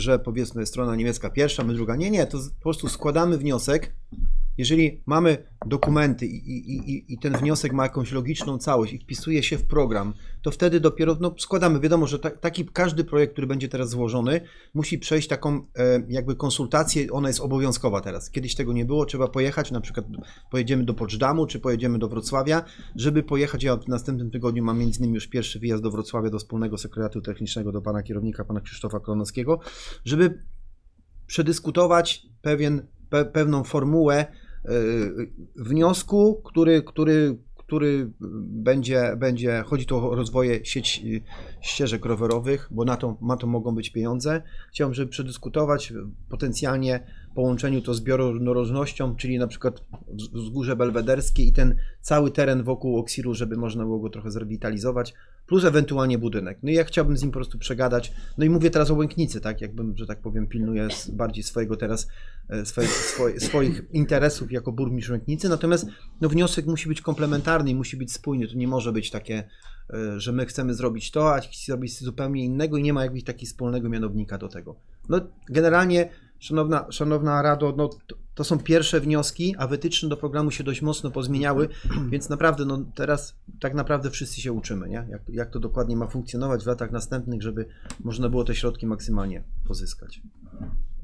że powiedzmy strona niemiecka pierwsza, my druga. Nie, nie, to po prostu składamy wniosek. Jeżeli mamy dokumenty i, i, i, i ten wniosek ma jakąś logiczną całość i wpisuje się w program, to wtedy dopiero no, składamy. Wiadomo, że ta, taki każdy projekt, który będzie teraz złożony, musi przejść taką e, jakby konsultację, ona jest obowiązkowa teraz. Kiedyś tego nie było, trzeba pojechać, na przykład pojedziemy do Poczdamу, czy pojedziemy do Wrocławia, żeby pojechać, ja w następnym tygodniu mam między innymi już pierwszy wyjazd do Wrocławia, do wspólnego sekretariatu technicznego, do pana kierownika, pana Krzysztofa Klonowskiego, żeby przedyskutować pewien, pe, pewną formułę wniosku, który, który, który będzie, będzie, chodzi tu o rozwoje sieć, y, ścieżek rowerowych, bo na to, na to mogą być pieniądze. Chciałbym, żeby przedyskutować potencjalnie połączeniu to z bioróżnorodnością, czyli na przykład wz- wzgórze belwederskie i ten cały teren wokół Oksiru, żeby można było go trochę zrewitalizować, plus ewentualnie budynek. No i ja chciałbym z nim po prostu przegadać. No i mówię teraz o Łęknicy, tak? Jakbym, że tak powiem, pilnuję bardziej swojego teraz, e, swoich, swoich, swoich interesów jako burmistrz Łęknicy, natomiast no, wniosek musi być komplementarny i musi być spójny. To nie może być takie, e, że my chcemy zrobić to, a ci zrobić zupełnie innego i nie ma jakiegoś takiego wspólnego mianownika do tego. No generalnie, szanowna, szanowna Rado, no, to, są pierwsze wnioski, a wytyczne do programu się dość mocno pozmieniały, więc naprawdę no, teraz tak naprawdę wszyscy się uczymy, nie? Jak, jak to dokładnie ma funkcjonować w latach następnych, żeby można było te środki maksymalnie pozyskać.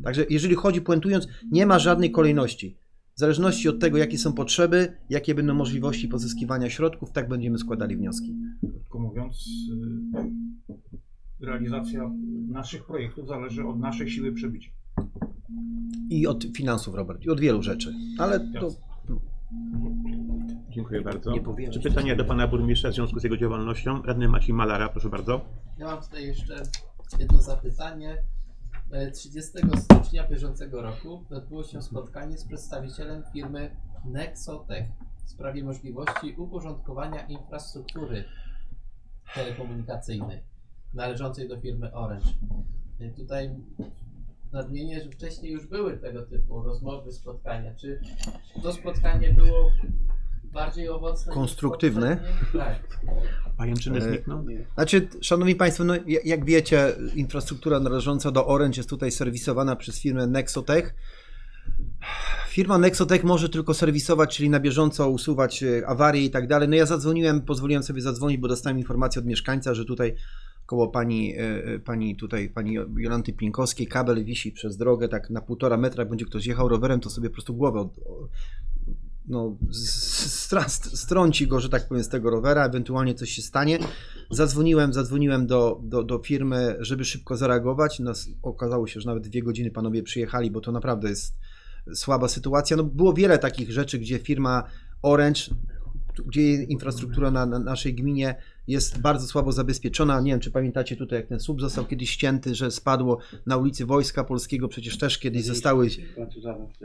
Także jeżeli chodzi, puentując, nie ma żadnej kolejności. W zależności od tego, jakie są potrzeby, jakie będą możliwości pozyskiwania środków, tak będziemy składali wnioski. Krótko mówiąc, y, realizacja naszych projektów zależy od naszej siły przebicia. I od finansów, Robert, i od wielu rzeczy. Ale to Dziękuję bardzo. Czy pytanie do pana burmistrza w związku z jego działalnością? Radny Maciej Malara, proszę bardzo. Ja mam tutaj jeszcze jedno zapytanie. E, 30 stycznia bieżącego roku odbyło się spotkanie z przedstawicielem firmy Nexotech w sprawie możliwości uporządkowania infrastruktury telekomunikacyjnej należącej do firmy Orange. E, Tutaj nadmienię, że wcześniej już były tego typu rozmowy, spotkania. Czy to spotkanie było bardziej owocne? Konstruktywne? Tak. Pajęczyny E, znikną? Znaczy, szanowni państwo, no, ja- jak wiecie, infrastruktura należąca do Orange jest tutaj serwisowana przez firmę Nexotech. Firma Nexotech może tylko serwisować, czyli na bieżąco usuwać e, awarie i tak dalej. No ja zadzwoniłem, pozwoliłem sobie zadzwonić, bo dostałem informację od mieszkańca, że tutaj koło pani, e, e, pani tutaj, pani Jolanty Pinkowskiej kabel wisi przez drogę, tak na półtora metra, jak będzie ktoś jechał rowerem, to sobie po prostu głowę od, no, strąci go, że tak powiem, z tego rowera, ewentualnie coś się stanie. Zadzwoniłem, zadzwoniłem do, do, do firmy, żeby szybko zareagować. Nas, okazało się, że nawet dwie godziny panowie przyjechali, bo to naprawdę jest słaba sytuacja. No, było wiele takich rzeczy, gdzie firma Orange, gdzie infrastruktura na, na naszej gminie jest bardzo słabo zabezpieczona. Nie wiem, czy pamiętacie tutaj, jak ten słup został kiedyś ścięty, że spadło na ulicy Wojska Polskiego, przecież też kiedyś zostały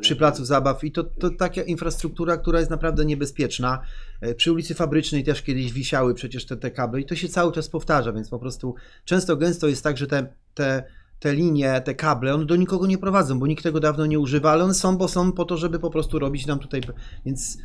przy placu zabaw i to, to taka infrastruktura, która jest naprawdę niebezpieczna. E, Przy ulicy Fabrycznej też kiedyś wisiały przecież te, te kable i to się cały czas powtarza, więc po prostu często gęsto jest tak, że te, te, te linie, te kable, one do nikogo nie prowadzą, bo nikt tego dawno nie używa, ale one są, bo są po to, żeby po prostu robić nam tutaj, więc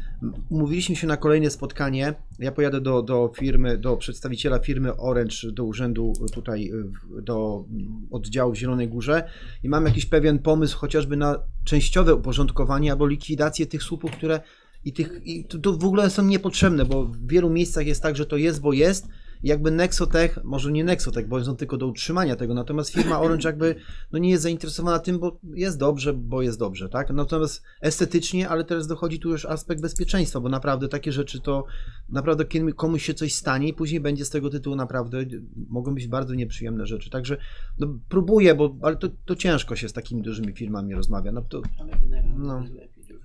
umówiliśmy się na kolejne spotkanie, ja pojadę do, do firmy, do przedstawiciela firmy Orange, do urzędu tutaj, w- do oddziału w Zielonej Górze i mam jakiś pewien pomysł chociażby na częściowe uporządkowanie albo likwidację tych słupów, które i tych i to, to w ogóle są niepotrzebne, bo w wielu miejscach jest tak, że to jest, bo jest. Jakby Nexotech, może nie Nexotech, bo są tylko do utrzymania tego, natomiast firma Orange jakby no nie jest zainteresowana tym, bo jest dobrze, bo jest dobrze, tak? Natomiast estetycznie, ale teraz dochodzi tu już aspekt bezpieczeństwa, bo naprawdę takie rzeczy to naprawdę kiedy komuś się coś stanie i później będzie z tego tytułu naprawdę mogą być bardzo nieprzyjemne rzeczy. Także no, próbuję, bo ale to, to ciężko się z takimi dużymi firmami rozmawia. No, to, No.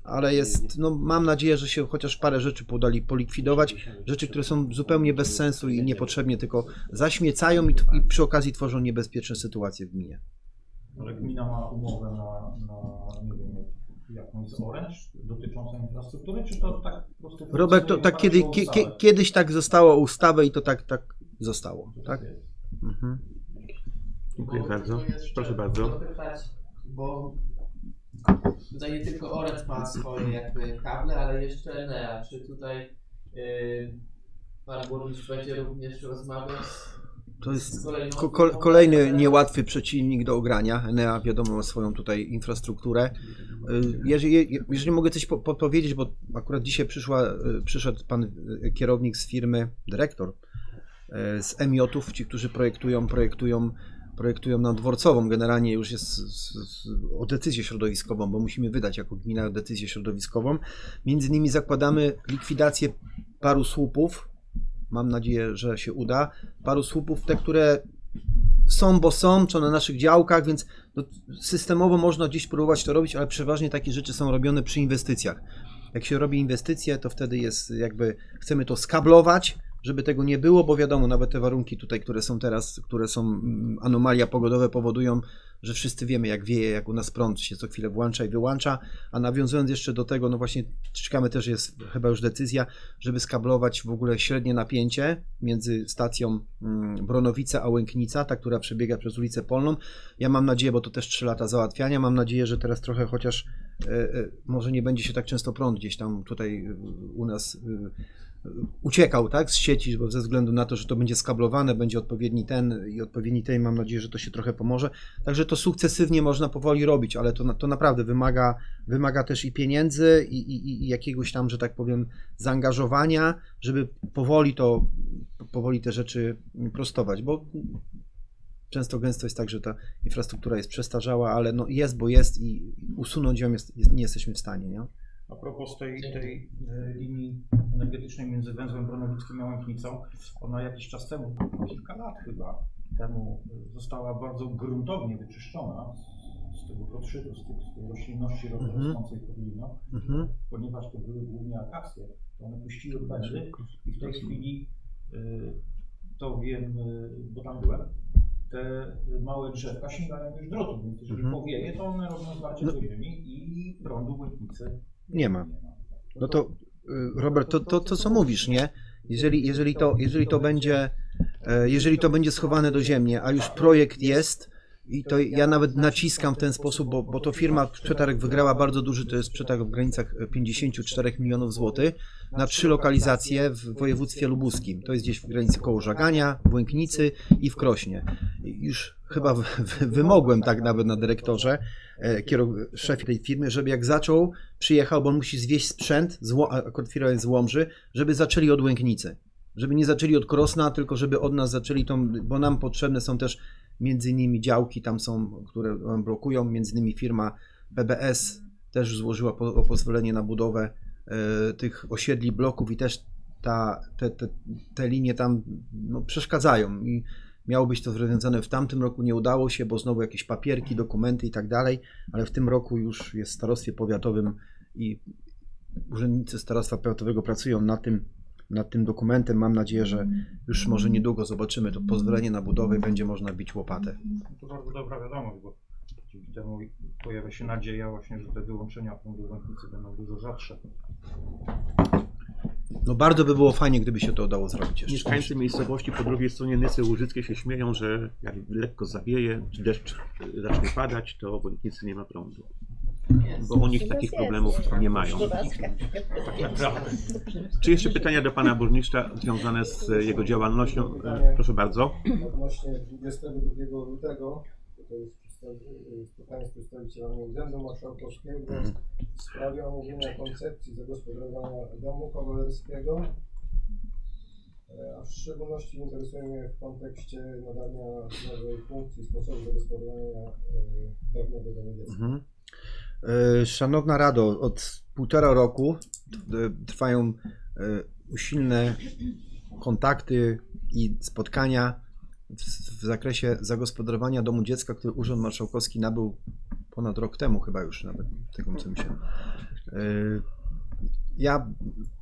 Ale jest, no mam nadzieję, że się chociaż parę rzeczy podali polikwidować, rzeczy, które są zupełnie bez sensu i niepotrzebnie tylko zaśmiecają i, i przy okazji tworzą niebezpieczne sytuacje w gminie. Ale gmina ma umowę na, na nie wiem, jakąś z Orange dotyczącą infrastruktury, czy to tak po prostu... Robert, to tak kiedy, kie, kiedyś tak zostało ustawę i to tak, tak zostało, tak? Mhm. Dziękuję bardzo. Proszę bardzo. dopytać, Bo Tutaj nie tylko Orange ma swoje jakby kable, ale jeszcze Enea. Czy tutaj yy, pan burmistrz będzie również rozmawiał z To jest ko- kolejny niełatwy przeciwnik do ogrania. Enea wiadomo ma swoją tutaj infrastrukturę. Y, Jeżeli, jeżeli mogę coś po- podpowiedzieć, bo akurat dzisiaj przyszła, y, przyszedł pan y, kierownik z firmy, dyrektor z Emiotów, ci, którzy projektują, projektują, projektują nam dworcową. Generalnie już jest o decyzję środowiskową, bo musimy wydać jako gmina decyzję środowiskową. Między innymi zakładamy likwidację paru słupów. Mam nadzieję, że się uda. Paru słupów, te, które są, bo są, czy na naszych działkach, więc no, systemowo można gdzieś próbować to robić, ale przeważnie takie rzeczy są robione przy inwestycjach. Jak się robi inwestycje, to wtedy jest jakby, chcemy to skablować, żeby tego nie było, bo wiadomo, nawet te warunki tutaj, które są teraz, które są mm, anomalia pogodowe powodują, że wszyscy wiemy jak wieje, jak u nas prąd się co chwilę włącza i wyłącza, a nawiązując jeszcze do tego, no właśnie czekamy też jest chyba już decyzja, żeby skablować w ogóle średnie napięcie między stacją mm, Bronowice a Łęknica, ta, która przebiega przez ulicę Polną. Ja mam nadzieję, bo to też 3 lata załatwiania, mam nadzieję, że teraz trochę chociaż e, e, może nie będzie się tak często prąd gdzieś tam tutaj e, u nas uciekał tak, z sieci, bo ze względu na to, że to będzie skablowane, będzie odpowiedni ten i odpowiedni ten, mam nadzieję, że to się trochę pomoże. Także to sukcesywnie można powoli robić, ale to, to naprawdę wymaga, wymaga też i pieniędzy i, i, i jakiegoś tam, że tak powiem, zaangażowania, żeby powoli to, powoli te rzeczy prostować, bo często gęsto jest tak, że ta infrastruktura jest przestarzała, ale no jest, bo jest i usunąć ją jest, jest, nie jesteśmy w stanie, nie? A propos tej, tej linii energetycznej między węzłem Bronowickim a Łęknicą, ona jakiś czas temu, kilka lat chyba temu, e, została bardzo gruntownie wyczyszczona z, tego podszytu, z, tych, z tej roślinności Mhm. rosnącej pod linią, Mhm. ponieważ to były głównie akacje, to one puściły pędy i w tej chwili, e, to wiem, e, bo tam byłem, te małe drzewka sięgają już drotu, więc jeżeli Mhm. powieje, to one robią zwarcie No. do ziemi i prądu w Łęknicy Nie ma. No to y, Robert, to, to, to co mówisz, nie? Jeżeli, jeżeli, to, jeżeli to będzie e, jeżeli to będzie schowane do ziemi, a już projekt jest i to ja nawet naciskam w ten sposób, bo, bo to firma przetarg wygrała bardzo duży, to jest przetarg w granicach 54 milionów złotych na trzy lokalizacje w województwie lubuskim. To jest gdzieś w granicy koło Żagania, w Łęknicy i w Krośnie. Już chyba w, w, wymogłem tak nawet na dyrektorze, e, kierow- szefie tej firmy, żeby jak zaczął, przyjechał, bo on musi zwieźć sprzęt, z, Ło- a akurat firma jest z Łomży, żeby zaczęli od Łęknicy. Żeby nie zaczęli od Krosna, tylko żeby od nas zaczęli tą, bo nam potrzebne są też między innymi działki tam są, które nam blokują, między innymi firma PBS też złożyła po, pozwolenie na budowę e, tych osiedli, bloków i też ta, te, te, te linie tam no, przeszkadzają i miało być to rozwiązane w tamtym roku, nie udało się, bo znowu jakieś papierki, dokumenty i tak dalej, ale w tym roku już jest w starostwie powiatowym i urzędnicy starostwa powiatowego pracują nad tym, nad tym dokumentem. Mam nadzieję, że już może niedługo zobaczymy to pozwolenie na budowę i będzie można bić łopatę. To bardzo dobra wiadomość, bo dzięki temu pojawia się nadzieja właśnie, że te wyłączenia w Łęknicy będą dużo rzadsze. No bardzo by było fajnie, gdyby się to udało zrobić jeszcze. Mieszkańcy miejscowości po drugiej stronie Nysy Łużyckiej się śmieją, że jak lekko zawieje, czy deszcz zacznie padać, to w Łęknicy nie ma prądu. Bo u nich takich problemów nie mają. Tak. Czy jeszcze pytania do pana burmistrza związane z jego działalnością? E, Proszę bardzo. Odnośnie 22 lutego, to jest spotkanie z przedstawicielami Urzędu Marszałkowskiego w sprawie omówienia koncepcji zagospodarowania domu kawalerskiego. E, A w szczególności interesuje mnie w kontekście nadania nowej funkcji sposobu zagospodarowania e, dawnego domu dziecka. E, Szanowna Rado, od półtora roku e, trwają e, usilne kontakty i spotkania w, w zakresie zagospodarowania domu dziecka, który Urząd Marszałkowski nabył ponad rok temu chyba już nawet, tego co mi się. Ja,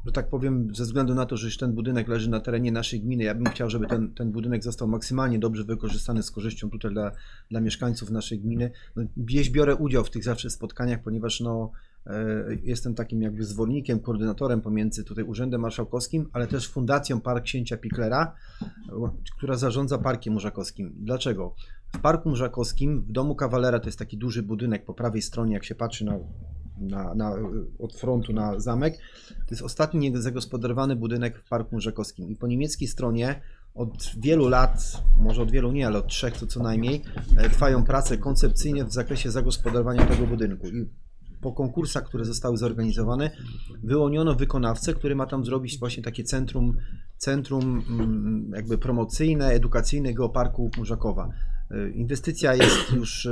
że tak powiem, ze względu na to, że ten budynek leży na terenie naszej gminy, ja bym chciał, żeby ten, ten budynek został maksymalnie dobrze wykorzystany z korzyścią tutaj dla, dla mieszkańców naszej gminy. No, gdzieś biorę udział w tych zawsze spotkaniach, ponieważ no, e, jestem takim jakby zwolennikiem, koordynatorem pomiędzy tutaj Urzędem Marszałkowskim, ale też Fundacją Park Księcia Piklera, która zarządza Parkiem Urzakowskim. Dlaczego? w Parku Mrzakowskim, w Domu Kawalera, to jest taki duży budynek po prawej stronie, jak się patrzy na, na, na, od frontu na zamek, to jest ostatni niezagospodarowany budynek w Parku Mrzakowskim. I po niemieckiej stronie od wielu lat, może od wielu nie, ale od trzech to co najmniej, e, trwają prace koncepcyjne w zakresie zagospodarowania tego budynku. I po konkursach, które zostały zorganizowane, wyłoniono wykonawcę, który ma tam zrobić właśnie takie centrum, centrum mm, jakby promocyjne, edukacyjne Geoparku Murzakowa. E, Inwestycja jest już, e,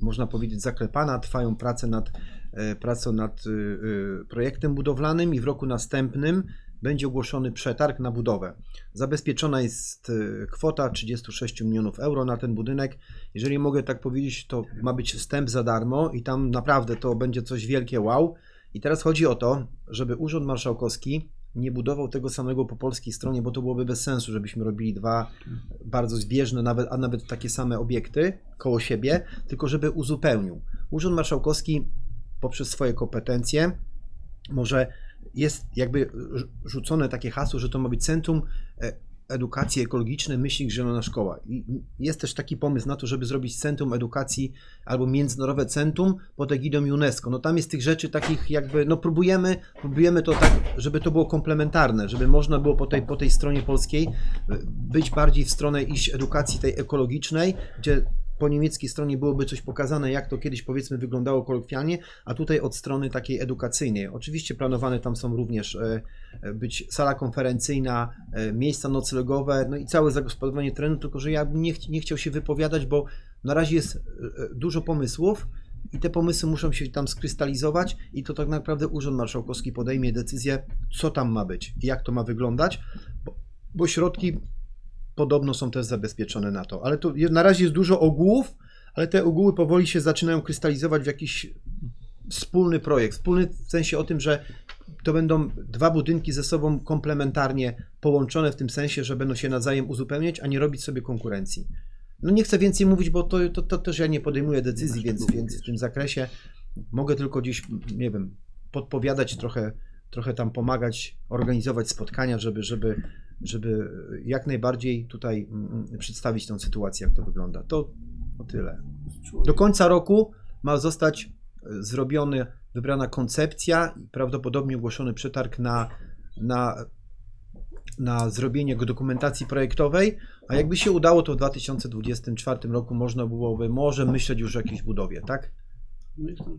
można powiedzieć, zaklepana, trwają prace nad, e, prace nad e, e, projektem budowlanym i w roku następnym będzie ogłoszony przetarg na budowę. Zabezpieczona jest kwota 36 milionów euro na ten budynek. Jeżeli mogę tak powiedzieć, to ma być wstęp za darmo i tam naprawdę to będzie coś wielkie wow. I teraz chodzi o to, żeby Urząd Marszałkowski nie budował tego samego po polskiej stronie, bo to byłoby bez sensu, żebyśmy robili dwa bardzo zbieżne, nawet, a nawet takie same obiekty koło siebie, tylko żeby uzupełnił. Urząd Marszałkowski poprzez swoje kompetencje może jest jakby rz- rzucone takie hasło, że to ma być Centrum e, Edukacji Ekologicznej Myślnik Zielona Szkoła. I jest też taki pomysł na to, żeby zrobić Centrum Edukacji albo Międzynarodowe Centrum pod egidą UNESCO. No tam jest tych rzeczy takich jakby, no próbujemy, próbujemy to tak, żeby to było komplementarne, żeby można było po tej, po tej stronie polskiej e, być bardziej w stronę iść edukacji tej ekologicznej, gdzie po niemieckiej stronie byłoby coś pokazane, jak to kiedyś powiedzmy wyglądało kolokwialnie, a tutaj od strony takiej edukacyjnej. Oczywiście planowane tam są również e, e, być sala konferencyjna, e, miejsca noclegowe, no i całe zagospodarowanie terenu, tylko że ja bym nie, ch- nie chciał się wypowiadać, bo na razie jest dużo pomysłów i te pomysły muszą się tam skrystalizować i to tak naprawdę Urząd Marszałkowski podejmie decyzję, co tam ma być jak to ma wyglądać, bo, bo środki podobno są też zabezpieczone na to. Ale to na razie jest dużo ogółów, ale te ogóły powoli się zaczynają krystalizować w jakiś wspólny projekt. Wspólny w sensie o tym, że to będą dwa budynki ze sobą komplementarnie połączone w tym sensie, że będą się nawzajem uzupełniać, a nie robić sobie konkurencji. No nie chcę więcej mówić, bo to, to, to też ja nie podejmuję decyzji, więc, więc w tym zakresie mogę tylko gdzieś, nie wiem, podpowiadać trochę, trochę tam pomagać, organizować spotkania, żeby, żeby, żeby jak najbardziej tutaj mm, przedstawić tą sytuację, jak to wygląda. To, to tyle. Do końca roku ma zostać e, zrobiony, wybrana koncepcja i prawdopodobnie ogłoszony przetarg na, na, na zrobienie dokumentacji projektowej, a jakby się udało, to w 2024 roku można byłoby może myśleć już o jakiejś budowie, tak?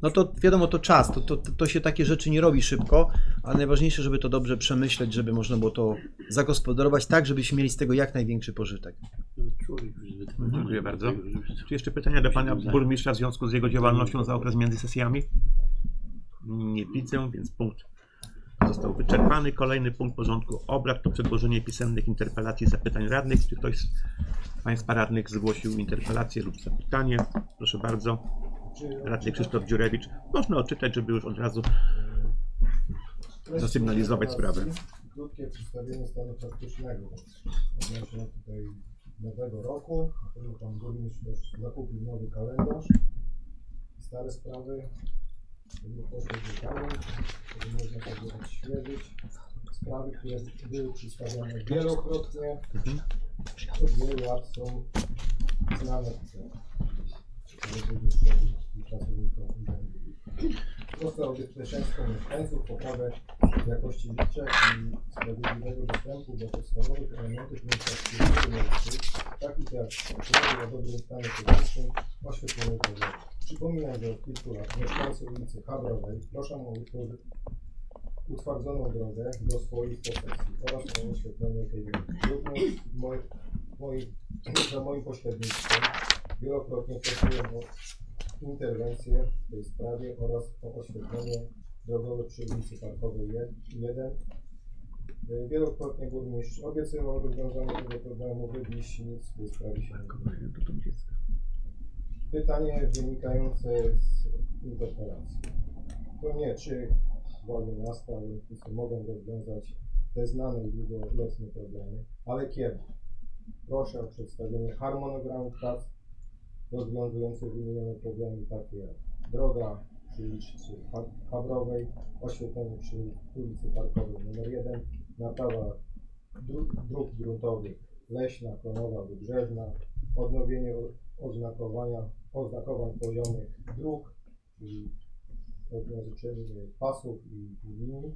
No to wiadomo, to czas, to, to, to się takie rzeczy nie robi szybko, ale najważniejsze, żeby to dobrze przemyśleć, żeby można było to zagospodarować tak, żebyśmy mieli z tego jak największy pożytek. Dziękuję bardzo. Czy jeszcze pytania do pana burmistrza w związku z jego działalnością za okres między sesjami? Nie widzę, więc punkt został wyczerpany. Kolejny punkt porządku obrad to przedłożenie pisemnych interpelacji i zapytań radnych. Czy ktoś z państwa radnych zgłosił interpelację lub zapytanie? Proszę bardzo. Radny Krzysztof Dziurewicz. Można odczytać, żeby już od razu zasygnalizować sprawę. Krótkie przedstawienie stanu faktycznego odnośnie tutaj nowego roku, na pan burmistrz też zakupił nowy kalendarz. Stare sprawy nie poszły do żeby można sobie odświeżyć. Sprawy, które były przedstawiane wielokrotnie, od wielu lat są znane. Proste bezpieczeństwo mieszkańców, poprawę jakości życia i sprawiedliwego dostępu do podstawowych elementów infrastruktury miejskiej, takich jak drogi o dobrym stanie fizycznym, oświetlenie drogi. Przypominam, że od kilku lat mieszkańcy ulicy Habrowej proszą o utwardzoną drogę do swoich posesji oraz o oświetlenie tej drogi. Również w moim, moim, za moim pośrednictwem wielokrotnie prosiłem o interwencję w tej sprawie oraz o oświetlenie drogowe przy ulicy Parkowej 1. Y, Wielokrotnie burmistrz obiecywał rozwiązanie tego problemu, wybliś nic w tej sprawie się nie. Pytanie wynikające z interpelacji. To nie, czy władze miasta Olympicy mogą rozwiązać te znane i długoletnie problemy, ale kiedy? Proszę o przedstawienie harmonogramu prac rozwiązujących wymienione problemy takie jak droga przy ulicy Ha- Habrowej, oświetlenie przy ulicy Parkowej nr 1, naprawa dróg, gruntowych Leśna, Klonowa, Wybrzeżna, odnowienie oznakowania, oznakowań poziomych dróg, czyli odznaczenie pasów i, i linii,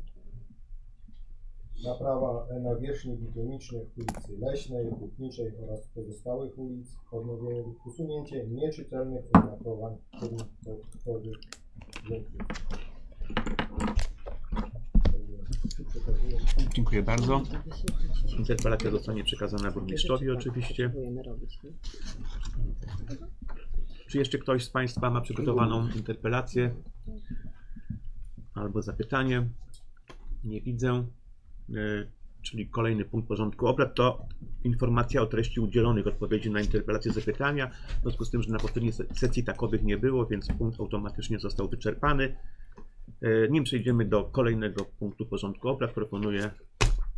naprawa nawierzchni bitumicznych ulicy Leśnej, Hutniczej oraz pozostałych ulic, odnowienie, usunięcie nieczytelnych oznakowań kierunkowych punktów. Dziękuję bardzo. Interpelacja zostanie przekazana burmistrzowi oczywiście. Czy jeszcze ktoś z Państwa ma przygotowaną interpelację albo zapytanie? Nie widzę. E, Czyli kolejny punkt porządku obrad to informacja o treści udzielonych odpowiedzi na interpelacje zapytania. W związku z tym, że na poprzedniej se- sesji takowych nie było, więc punkt automatycznie został wyczerpany. E, Nim przejdziemy do kolejnego punktu porządku obrad, proponuję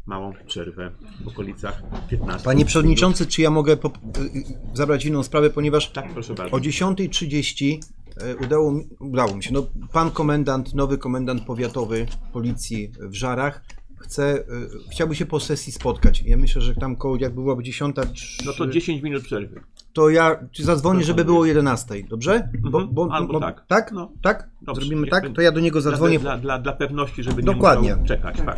małą przerwę w okolicach 15. Panie Przewodniczący, czy ja mogę y, y, zabrać inną sprawę, ponieważ Tak, proszę bardzo. o 10.30 y, udało, mi- udało mi się, no, pan komendant, nowy komendant powiatowy policji w Żarach chce, y, chciałby się po sesji spotkać. Ja myślę, że tam koło, jak byłaby 10, No to 10 minut przerwy. to ja czy zadzwonię, żeby było o 11, dobrze? Bo, Mhm, bo, albo bo, tak. tak? No. Tak? Dobrze, Zrobimy tak? To ja do niego zadzwonię. Dla, dla, dla pewności, żeby Dokładnie. nie musiał czekać. Tak.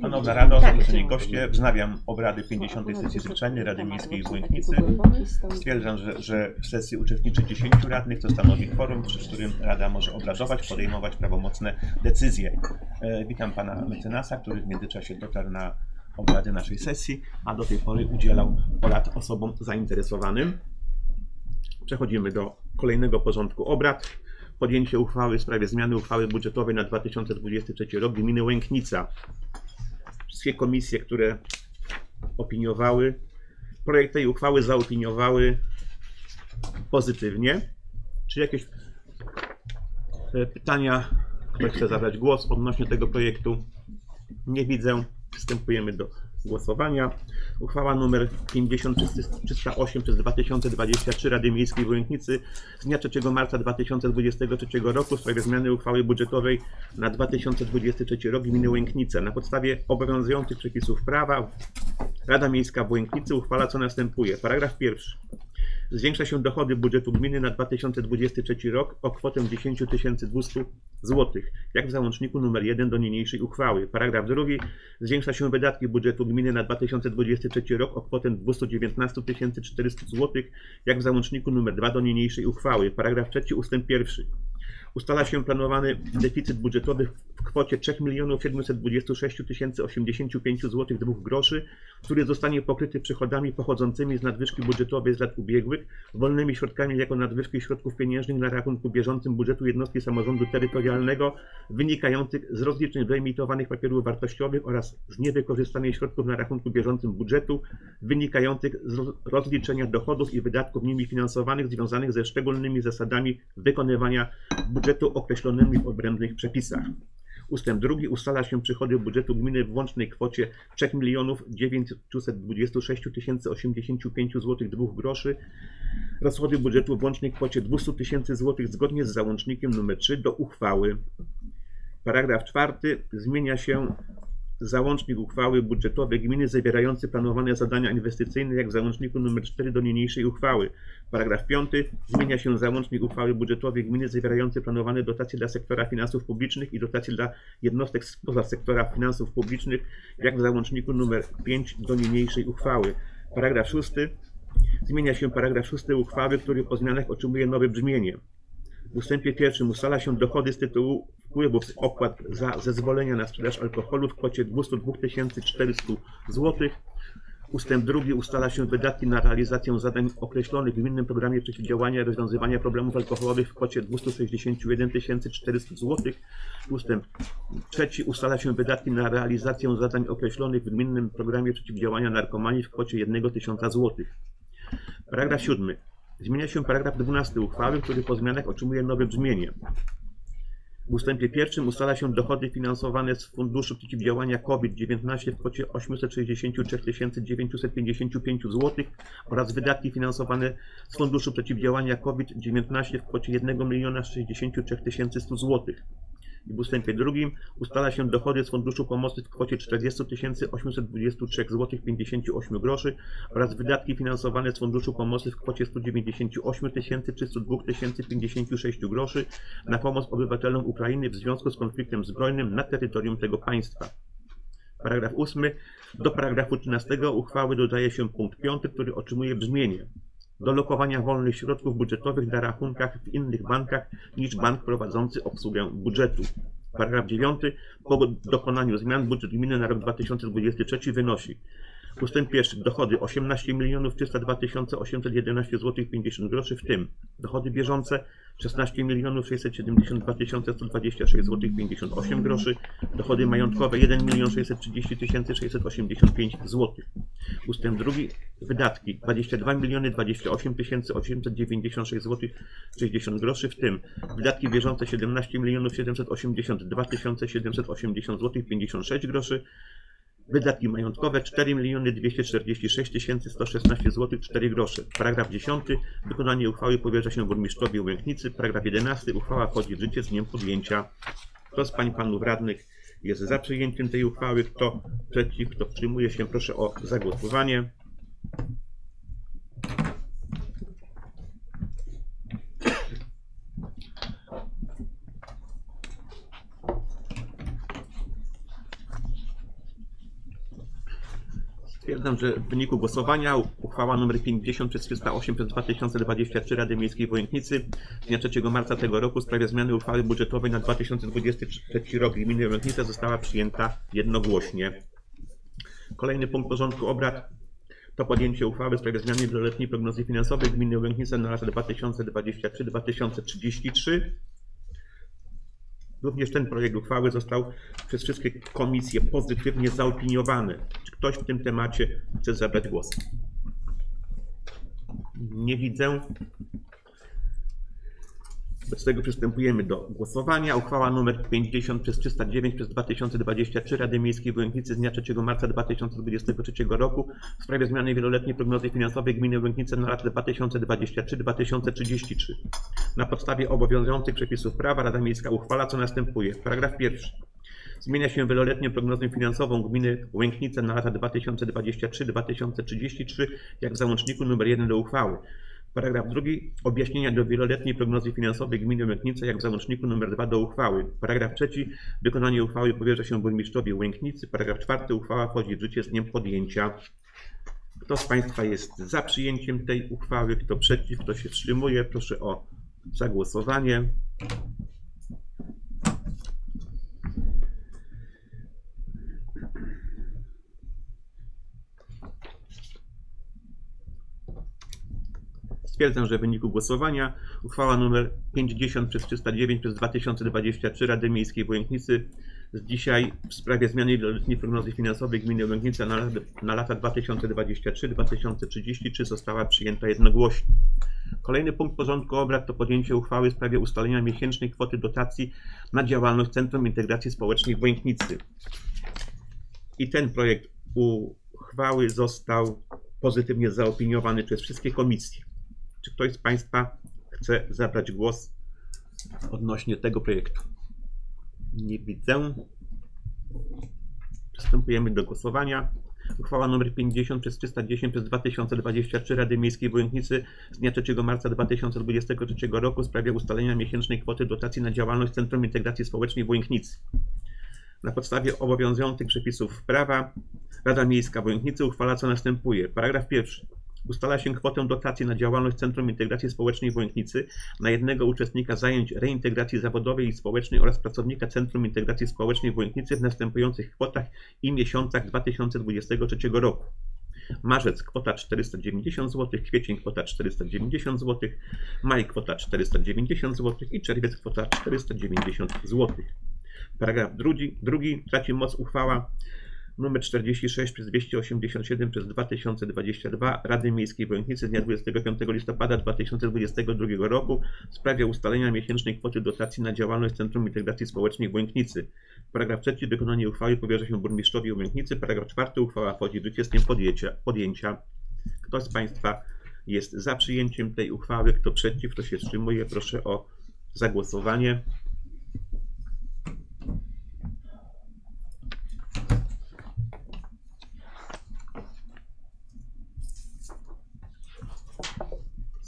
Szanowna Rado, zaproszeni goście, wznawiam obrady 50. sesji zwyczajnej Rady Miejskiej w Łęknicy. Stwierdzam, że, że w sesji uczestniczy 10 radnych, co stanowi kworum, przy którym Rada może obradować, podejmować prawomocne decyzje. E, witam pana mecenasa, który w międzyczasie dotarł na obrady naszej sesji, a do tej pory udzielał porad osobom zainteresowanym. Przechodzimy do kolejnego porządku obrad. Podjęcie uchwały w sprawie zmiany uchwały budżetowej na 2023 rok gminy Łęknica. Wszystkie komisje, które opiniowały, projekt tej uchwały zaopiniowały pozytywnie. Czy jakieś e, pytania? Ktoś chce zabrać głos odnośnie tego projektu? Nie widzę. Przystępujemy do głosowania. Uchwała nr 50308 przez 2023 Rady Miejskiej w z dnia 3 marca 2023 roku w sprawie zmiany uchwały budżetowej na 2023 rok gminy Łęknice. Na podstawie obowiązujących przepisów prawa Rada Miejska w Łęknicy uchwala co następuje. Paragraf pierwszy. Zwiększa się dochody budżetu gminy na 2023 rok o kwotę 10 200 zł, jak w załączniku nr 1 do niniejszej uchwały. Paragraf drugi. Zwiększa się wydatki budżetu gminy na 2023 rok o kwotę 219 400 zł, jak w załączniku nr 2 do niniejszej uchwały. Paragraf trzeci ustęp pierwszy. Ustala się planowany deficyt budżetowy w kwocie 3 726 085 zł 2 groszy, który zostanie pokryty przychodami pochodzącymi z nadwyżki budżetowej z lat ubiegłych, wolnymi środkami jako nadwyżki środków pieniężnych na rachunku bieżącym budżetu jednostki samorządu terytorialnego wynikających z rozliczeń wyemitowanych papierów wartościowych oraz z niewykorzystanych środków na rachunku bieżącym budżetu wynikających z roz- rozliczenia dochodów i wydatków nimi finansowanych związanych ze szczególnymi zasadami wykonywania budżetu określonymi w odrębnych przepisach. Ustęp drugi ustala się przychody budżetu gminy w łącznej kwocie 3 926 085 zł 2 groszy. Rozchody budżetu w łącznej kwocie 200 tysięcy złotych zgodnie z załącznikiem nr 3 do uchwały. Paragraf czwarty zmienia się załącznik uchwały budżetowej gminy zawierający planowane zadania inwestycyjne jak w załączniku nr 4 do niniejszej uchwały. Paragraf 5 zmienia się załącznik uchwały budżetowej gminy zawierający planowane dotacje dla sektora finansów publicznych i dotacje dla jednostek spoza sektora finansów publicznych jak w załączniku nr 5 do niniejszej uchwały. Paragraf 6 zmienia się paragraf 6 uchwały, który po zmianach otrzymuje nowe brzmienie. W ustępie pierwszym ustala się dochody z tytułu wpływów opłat za zezwolenia na sprzedaż alkoholu w kwocie 202 400 zł. Ustęp drugi ustala się wydatki na realizację zadań określonych w gminnym programie przeciwdziałania i rozwiązywania problemów alkoholowych w kwocie 261 400 zł. Ustęp trzeci ustala się wydatki na realizację zadań określonych w gminnym programie przeciwdziałania narkomanii w kwocie 1 tysiąca zł. Paragraf 7. Zmienia się paragraf 12 uchwały, który po zmianach otrzymuje nowe brzmienie. W ustępie pierwszym ustala się dochody finansowane z Funduszu Przeciwdziałania COVID-19 w kwocie 863 955 zł oraz wydatki finansowane z Funduszu Przeciwdziałania COVID-19 w kwocie 1 063 100 zł. I w ustępie drugim ustala się dochody z Funduszu Pomocy w kwocie 40 823 zł 58 groszy oraz wydatki finansowane z Funduszu Pomocy w kwocie 198 302 56 groszy na pomoc obywatelom Ukrainy w związku z konfliktem zbrojnym na terytorium tego państwa. Paragraf 8. Do paragrafu 13 uchwały dodaje się punkt 5, który otrzymuje brzmienie do lokowania wolnych środków budżetowych na rachunkach w innych bankach niż bank prowadzący obsługę budżetu. Paragraf 9. Po dokonaniu zmian budżet gminy na rok 2023 wynosi Ustęp pierwszy. Dochody 18 302 811 zł 50 groszy, w tym dochody bieżące 16 672 126 zł 58 groszy, dochody majątkowe 1 630 685 zł. Ustęp drugi. Wydatki 22 28 896 zł 60 groszy, w tym wydatki bieżące 17 782 780 zł 56 groszy, Wydatki majątkowe 4 246 116 zł 4 grosze. Paragraf 10. Wykonanie uchwały powierza się burmistrzowi Łęknicy. Paragraf 11. Uchwała wchodzi w życie z dniem podjęcia. Kto z pań panów radnych jest za przyjęciem tej uchwały? Kto przeciw? Kto wstrzymuje się? Proszę o zagłosowanie. Stwierdzam, że w wyniku głosowania uchwała nr 50 przez 308 przez 2023 Rady Miejskiej Wojętnicy z dnia 3 marca tego roku w sprawie zmiany uchwały budżetowej na 2023 rok gminy Wojętnice została przyjęta jednogłośnie. Kolejny punkt porządku obrad to podjęcie uchwały w sprawie zmiany wieloletniej prognozy finansowej gminy Łęknice na lata 2023-2033. Również ten projekt uchwały został przez wszystkie komisje pozytywnie zaopiniowany. Czy ktoś w tym temacie chce zabrać głos? Nie widzę. Wobec tego przystępujemy do głosowania. Uchwała nr 50 przez 309 przez 2023 Rady Miejskiej w Łęknicy z dnia 3 marca 2023 roku w sprawie zmiany wieloletniej prognozy finansowej gminy Łęknice na lata 2023-2033. Na podstawie obowiązujących przepisów prawa Rada Miejska uchwala co następuje. Paragraf pierwszy. Zmienia się wieloletnią prognozę finansową gminy Łęknice na lata 2023-2033 jak w załączniku nr 1 do uchwały. Paragraf drugi. Objaśnienia do wieloletniej prognozy finansowej gminy Łęknice jak w załączniku nr 2 do uchwały. Paragraf trzeci. Wykonanie uchwały powierza się burmistrzowi Łęknicy. Paragraf czwarty. Uchwała wchodzi w życie z dniem podjęcia. Kto z Państwa jest za przyjęciem tej uchwały? Kto przeciw? Kto się wstrzymuje? Proszę o zagłosowanie. Stwierdzam, że w wyniku głosowania uchwała nr 50 przez 309 przez 2023 Rady Miejskiej w Łęknicy z dzisiaj w sprawie zmiany wieloletniej prognozy finansowej gminy Łęknica na, na lata 2023-2033 została przyjęta jednogłośnie. Kolejny punkt porządku obrad to podjęcie uchwały w sprawie ustalenia miesięcznej kwoty dotacji na działalność Centrum Integracji Społecznej w Wojęknicy. I ten projekt uchwały został pozytywnie zaopiniowany przez wszystkie komisje. Czy ktoś z Państwa chce zabrać głos odnośnie tego projektu? Nie widzę. Przystępujemy do głosowania. Uchwała nr 50 przez 310 przez 2023 Rady Miejskiej w z dnia 3 marca 2023 roku w sprawie ustalenia miesięcznej kwoty dotacji na działalność Centrum Integracji Społecznej w. Na podstawie obowiązujących przepisów prawa Rada Miejska w Wojętnicy uchwala co następuje. Paragraf pierwszy. Ustala się kwotę dotacji na działalność Centrum Integracji Społecznej w Wojętnicy na jednego uczestnika zajęć reintegracji zawodowej i społecznej oraz pracownika Centrum Integracji Społecznej w Wojętnicy w następujących kwotach i miesiącach 2023 roku. Marzec kwota 490 zł, kwiecień kwota 490 zł, maj kwota 490 zł i czerwiec kwota 490 zł. Paragraf drugi, drugi traci moc uchwała nr 46 przez 287 przez 2022 Rady Miejskiej Wojętnicy z dnia 25 listopada 2022 roku w sprawie ustalenia miesięcznej kwoty dotacji na działalność Centrum Integracji Społecznej w Wojętnicy. Paragraf trzeci wykonanie uchwały powierza się burmistrzowi Wojętnicy. Paragraf czwarty uchwała wchodzi w życie z dniem podjęcia. Kto z Państwa jest za przyjęciem tej uchwały, kto przeciw, kto się wstrzymuje, proszę o zagłosowanie.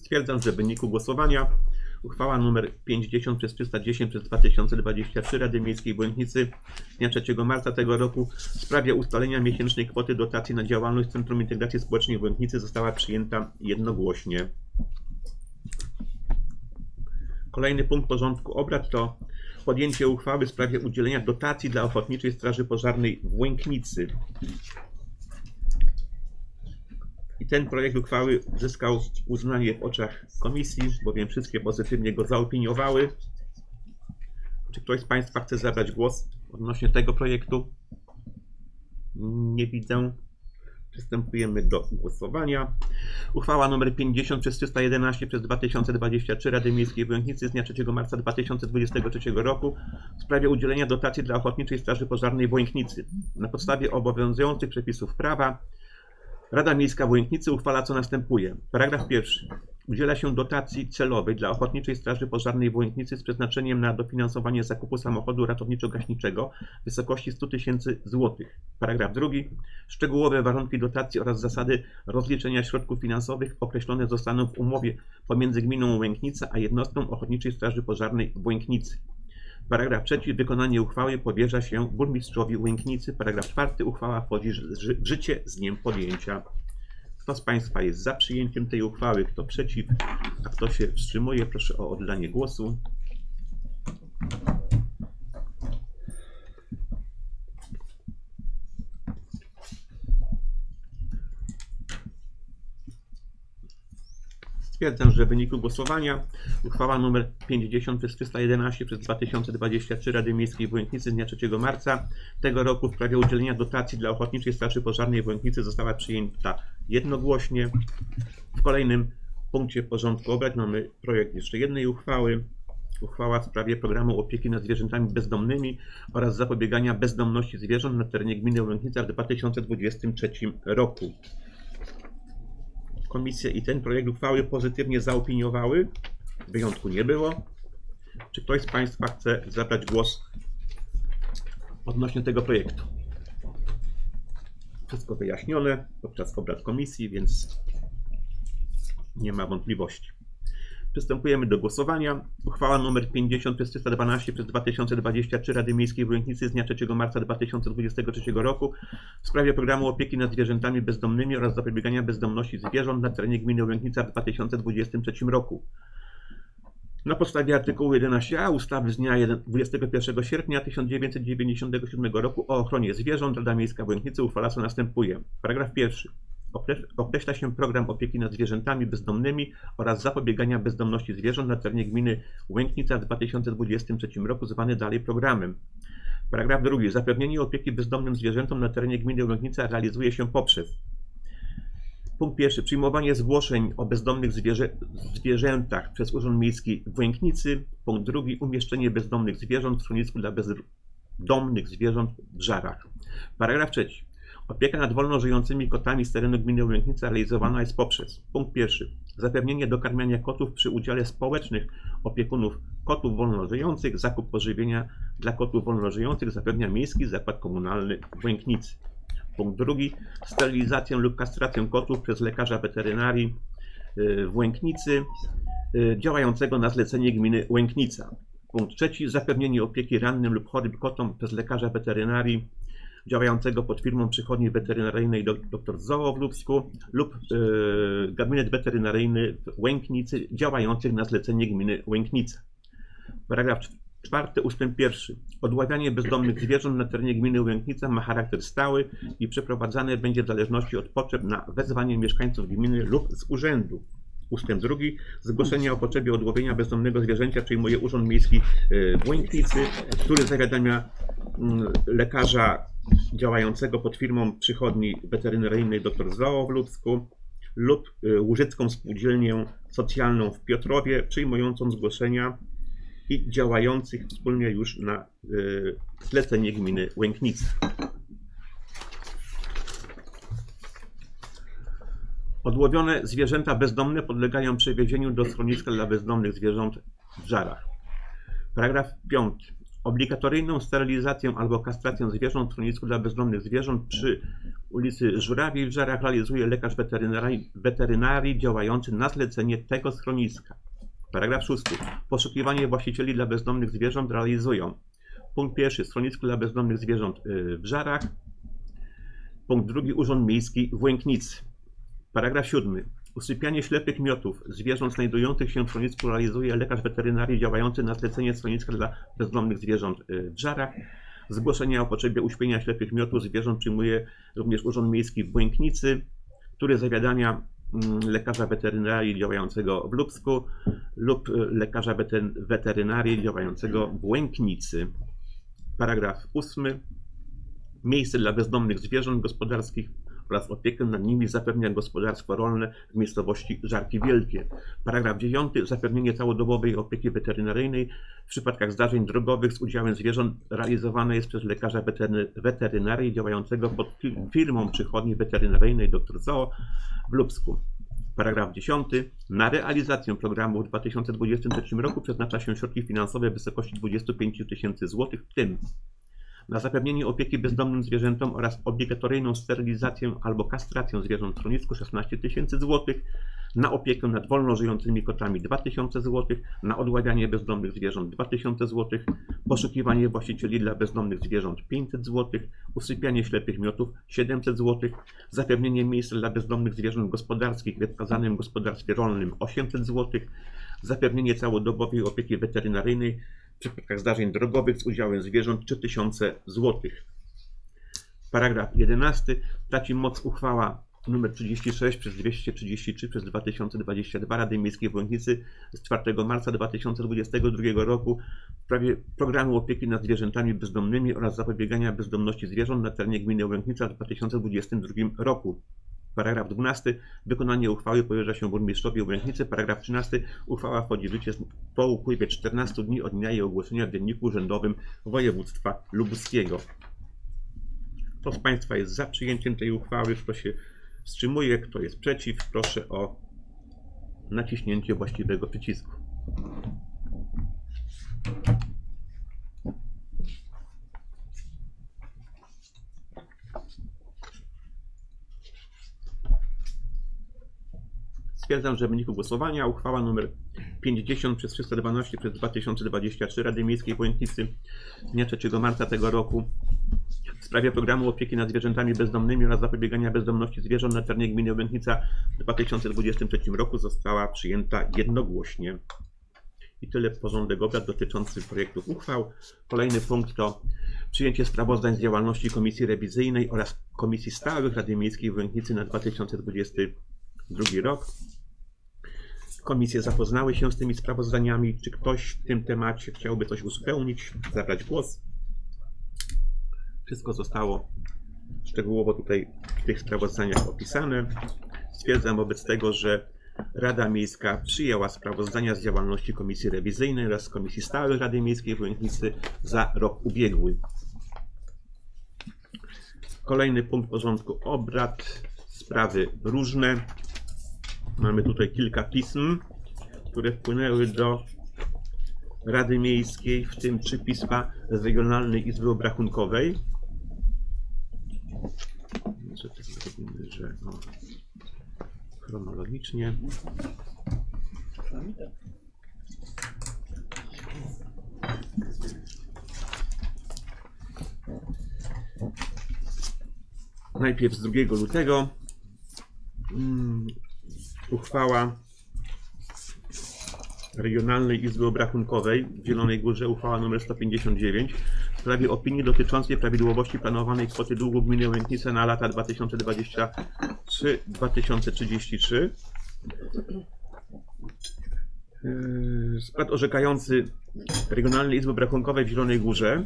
Stwierdzam, że w wyniku głosowania uchwała nr 50 przez 310 przez 2023 Rady Miejskiej z dnia 3 marca tego roku w sprawie ustalenia miesięcznej kwoty dotacji na działalność Centrum Integracji Społecznej w Błękitnicy została przyjęta jednogłośnie. Kolejny punkt porządku obrad to podjęcie uchwały w sprawie udzielenia dotacji dla Ochotniczej Straży Pożarnej w. I ten projekt uchwały zyskał uznanie w oczach komisji, bowiem wszystkie pozytywnie go zaopiniowały. Czy ktoś z Państwa chce zabrać głos odnośnie tego projektu? Nie widzę. Przystępujemy do głosowania. Uchwała nr 50 przez 311 przez 2023 Rady Miejskiej w z dnia 3 marca 2023 roku w sprawie udzielenia dotacji dla Ochotniczej Straży Pożarnej w. Na podstawie obowiązujących przepisów prawa Rada Miejska w Łęknicy uchwala co następuje. Paragraf pierwszy. Udziela się dotacji celowej dla Ochotniczej Straży Pożarnej w Łęknicy z przeznaczeniem na dofinansowanie zakupu samochodu ratowniczo-gaśniczego w wysokości 100 tysięcy złotych. Paragraf drugi. Szczegółowe warunki dotacji oraz zasady rozliczenia środków finansowych określone zostaną w umowie pomiędzy gminą Łęknica a jednostką Ochotniczej Straży Pożarnej w Łęknicy. Paragraf trzeci. Wykonanie uchwały powierza się burmistrzowi Łęknicy. Paragraf czwarty. Uchwała wchodzi w życie z dniem podjęcia. Kto z Państwa jest za przyjęciem tej uchwały, kto przeciw, a kto się wstrzymuje, proszę o oddanie głosu. Stwierdzam, że w wyniku głosowania uchwała nr 50 przez 311 przez 2023 Rady Miejskiej w z dnia 3 marca tego roku w sprawie udzielenia dotacji dla Ochotniczej Straży Pożarnej w została przyjęta jednogłośnie. W kolejnym punkcie porządku obrad mamy projekt jeszcze jednej uchwały. Uchwała w sprawie programu opieki nad zwierzętami bezdomnymi oraz zapobiegania bezdomności zwierząt na terenie gminy Łęknica w 2023 roku. Komisje i ten projekt uchwały pozytywnie zaopiniowały. Wyjątku nie było. Czy ktoś z Państwa chce zabrać głos odnośnie tego projektu? Wszystko wyjaśnione podczas obrad komisji, więc nie ma wątpliwości. Przystępujemy do głosowania. Uchwała nr 50 przez 312 przez 2023 Rady Miejskiej w z dnia 3 marca 2023 roku w sprawie programu opieki nad zwierzętami bezdomnymi oraz zapobiegania bezdomności zwierząt na terenie gminy Łęknica w 2023 roku. Na podstawie artykułu 11a ustawy z dnia 1 21 sierpnia 1997 roku o ochronie zwierząt Rada Miejska w Łęknicy uchwala co następuje. Paragraf pierwszy. Okreś- Określa się program opieki nad zwierzętami bezdomnymi oraz zapobiegania bezdomności zwierząt na terenie gminy Łęknica w 2023 roku, zwany dalej programem. Paragraf drugi. Zapewnienie opieki bezdomnym zwierzętom na terenie gminy Łęknica realizuje się poprzez Punkt pierwszy. Przyjmowanie zgłoszeń o bezdomnych zwierzę, zwierzętach przez Urząd Miejski w Łęknicy. Punkt drugi. Umieszczenie bezdomnych zwierząt w schronisku dla bezdomnych zwierząt w Żarach. Paragraf trzeci. Opieka nad wolno żyjącymi kotami z terenu gminy Łęknica realizowana jest poprzez punkt pierwszy. Zapewnienie dokarmiania kotów przy udziale społecznych opiekunów kotów wolno żyjących. Zakup pożywienia dla kotów wolno żyjących zapewnia Miejski Zakład Komunalny Łęknicy. Punkt drugi. Sterylizację lub kastrację kotów przez lekarza weterynarii y, w Łęknicy y, działającego na zlecenie gminy Łęknica. Punkt trzeci. Zapewnienie opieki rannym lub chorym kotom przez lekarza weterynarii działającego pod firmą przychodni weterynaryjnej dr Zoo w Lubsku lub y, gabinet weterynaryjny w Łęknicy działających na zlecenie gminy Łęknica. Paragraf cz- czwarty ustęp pierwszy. Odławianie bezdomnych zwierząt na terenie gminy Łęknica ma charakter stały i przeprowadzane będzie w zależności od potrzeb na wezwanie mieszkańców gminy lub z urzędu. Ustęp drugi. Zgłoszenie o potrzebie odłowienia bezdomnego zwierzęcia przyjmuje Urząd Miejski y, w Łęknicy, który zawiadamia mm, lekarza działającego pod firmą przychodni weterynaryjnej dr Zoo w Lubsku lub y, Łużycką Spółdzielnię Socjalną w Piotrowie, przyjmującą zgłoszenia i działających wspólnie już na y, zlecenie gminy Łęknica. Odłowione zwierzęta bezdomne podlegają przewiezieniu do schroniska dla bezdomnych zwierząt w Żarach. Paragraf 5. Obligatoryjną sterylizację albo kastrację zwierząt w schronisku dla bezdomnych zwierząt przy ulicy Żurawiej w Żarach realizuje lekarz weterynarii, weterynarii działający na zlecenie tego schroniska. Paragraf 6. Poszukiwanie właścicieli dla bezdomnych zwierząt realizują punkt pierwszy schronisku dla bezdomnych zwierząt y, w Żarach. Punkt drugi Urząd Miejski w Łęknicy. Paragraf 7. Usypianie ślepych miotów zwierząt znajdujących się w schronisku realizuje lekarz weterynarii działający na zlecenie schroniska dla bezdomnych zwierząt y, w Żarach. Zgłoszenie o potrzebie uśpienia ślepych miotów zwierząt przyjmuje również Urząd Miejski w Błęknicy, który zawiadamia mm, lekarza weterynarii działającego w Lubsku lub y, lekarza weterynarii działającego w Błęknicy. Paragraf 8. Miejsce dla bezdomnych zwierząt gospodarskich oraz opiekę nad nimi zapewnia gospodarstwo rolne w miejscowości Żarki Wielkie. Paragraf 9. Zapewnienie całodobowej opieki weterynaryjnej w przypadkach zdarzeń drogowych z udziałem zwierząt realizowane jest przez lekarza wetery- weterynarii działającego pod fi- firmą przychodni weterynaryjnej dr Zoo w Lubsku. Paragraf 10. Na realizację programu w 2023 roku przeznacza się środki finansowe w wysokości 25 tysięcy złotych, w tym na zapewnienie opieki bezdomnym zwierzętom oraz obligatoryjną sterylizację albo kastrację zwierząt w schronisku 16 tysięcy złotych, na opiekę nad wolno żyjącymi kotami 2000 złotych, na odławianie bezdomnych zwierząt 2000 złotych, poszukiwanie właścicieli dla bezdomnych zwierząt 500 złotych, usypianie ślepych miotów 700 złotych, zapewnienie miejsca dla bezdomnych zwierząt gospodarskich we wskazanym gospodarstwie rolnym 800 złotych, zapewnienie całodobowej opieki weterynaryjnej w przypadkach zdarzeń drogowych z udziałem zwierząt 3000 zł. Paragraf 11. Traci moc uchwała nr 36 przez 233 przez 2022 Rady Miejskiej w z 4 marca 2022 roku w sprawie programu opieki nad zwierzętami bezdomnymi oraz zapobiegania bezdomności zwierząt na terenie gminy Łęknica w 2022 roku. Paragraf 12. Wykonanie uchwały powierza się burmistrzowi Łęknicy. Paragraf 13. Uchwała wchodzi w życie po upływie 14 dni od dnia jej ogłoszenia w Dzienniku Urzędowym Województwa Lubuskiego. Kto z Państwa jest za przyjęciem tej uchwały? Kto się wstrzymuje? Kto jest przeciw? Proszę o naciśnięcie właściwego przycisku. Stwierdzam, że w wyniku głosowania uchwała nr 50 przez 312 przez 2023 Rady Miejskiej w Łęknicy dnia 3 marca tego roku w sprawie programu opieki nad zwierzętami bezdomnymi oraz zapobiegania bezdomności zwierząt na terenie gminy Łęknica w 2023 roku została przyjęta jednogłośnie. I tyle porządek obrad dotyczący projektów uchwał. Kolejny punkt to przyjęcie sprawozdań z działalności Komisji Rewizyjnej oraz Komisji Stałych Rady Miejskiej w Łęknicy na 2022 rok. Komisje zapoznały się z tymi sprawozdaniami. Czy ktoś w tym temacie chciałby coś uzupełnić, zabrać głos? Wszystko zostało szczegółowo tutaj w tych sprawozdaniach opisane. Stwierdzam wobec tego, że Rada Miejska przyjęła sprawozdania z działalności Komisji Rewizyjnej oraz Komisji Stałej Rady Miejskiej w Łęknicy za rok ubiegły. Kolejny punkt porządku obrad, sprawy różne. Mamy tutaj kilka pism, które wpłynęły do Rady Miejskiej, w tym trzy pisma z Regionalnej Izby Obrachunkowej. Może tak zrobimy, że o, chronologicznie. Najpierw z 2 lutego mm, uchwała Regionalnej Izby Obrachunkowej w Zielonej Górze, uchwała nr 159 w sprawie opinii dotyczącej prawidłowości planowanej kwoty długu gminy Łęknice na lata 2023-2033. Yy, Skład orzekający Regionalnej Izby Obrachunkowej w Zielonej Górze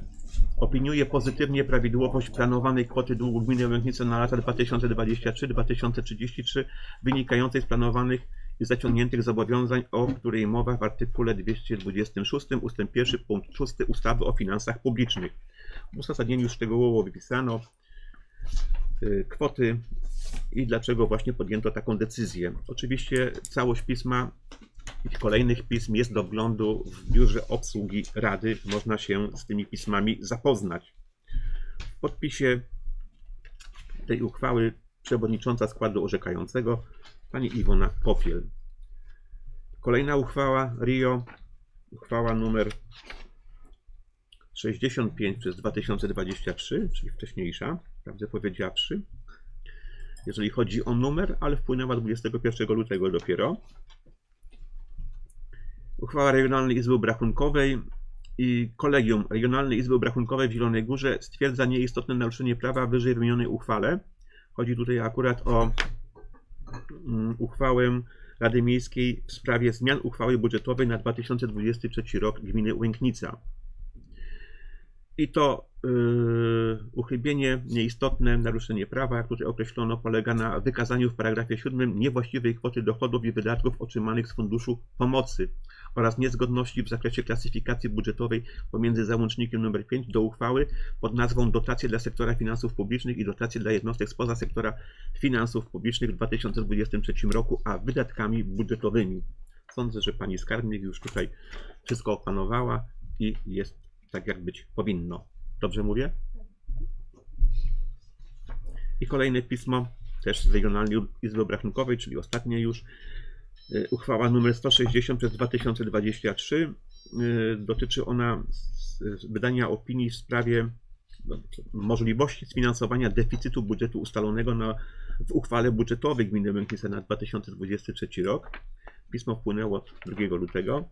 opiniuje pozytywnie prawidłowość planowanej kwoty długu gminy Łęknice na lata 2023-2033 wynikającej z planowanych i zaciągniętych zobowiązań, o której mowa w artykule 226 ust. 1 punkt 6 ustawy o finansach publicznych. W uzasadnieniu szczegółowo wypisano y, kwoty i dlaczego właśnie podjęto taką decyzję. Oczywiście całość pisma i kolejnych pism jest do wglądu w biurze obsługi Rady. Można się z tymi pismami zapoznać. W podpisie tej uchwały przewodnicząca składu orzekającego pani Iwona Popiel. Kolejna uchwała RIO, uchwała numer 65 przez 2023, czyli wcześniejsza, prawdę powiedziawszy, jeżeli chodzi o numer, ale wpłynęła 21 lutego dopiero. Uchwała Regionalnej Izby Obrachunkowej i Kolegium Regionalnej Izby Obrachunkowej w Zielonej Górze stwierdza nieistotne naruszenie prawa wyżej wymienionej uchwale. Chodzi tutaj akurat o mm, uchwałę Rady Miejskiej w sprawie zmian uchwały budżetowej na 2023 rok gminy Łęknica. I to yy, uchybienie nieistotne, naruszenie prawa, jak tutaj określono, polega na wykazaniu w paragrafie 7 niewłaściwej kwoty dochodów i wydatków otrzymanych z Funduszu Pomocy oraz niezgodności w zakresie klasyfikacji budżetowej pomiędzy załącznikiem nr 5 do uchwały pod nazwą Dotacje dla sektora finansów publicznych i dotacje dla jednostek spoza sektora finansów publicznych w 2023 roku, a wydatkami budżetowymi. Sądzę, że pani skarbnik już tutaj wszystko opanowała i jest tak, jak być powinno. Dobrze mówię? I kolejne pismo, też z Regionalnej Izby Obrachunkowej, czyli ostatnie już. Y, Uchwała nr 160 przez 2023. Y, Dotyczy ona wydania opinii w sprawie no, możliwości sfinansowania deficytu budżetu ustalonego na, w uchwale budżetowej Gminy Łęknice na 2023 rok. Pismo wpłynęło 2 lutego.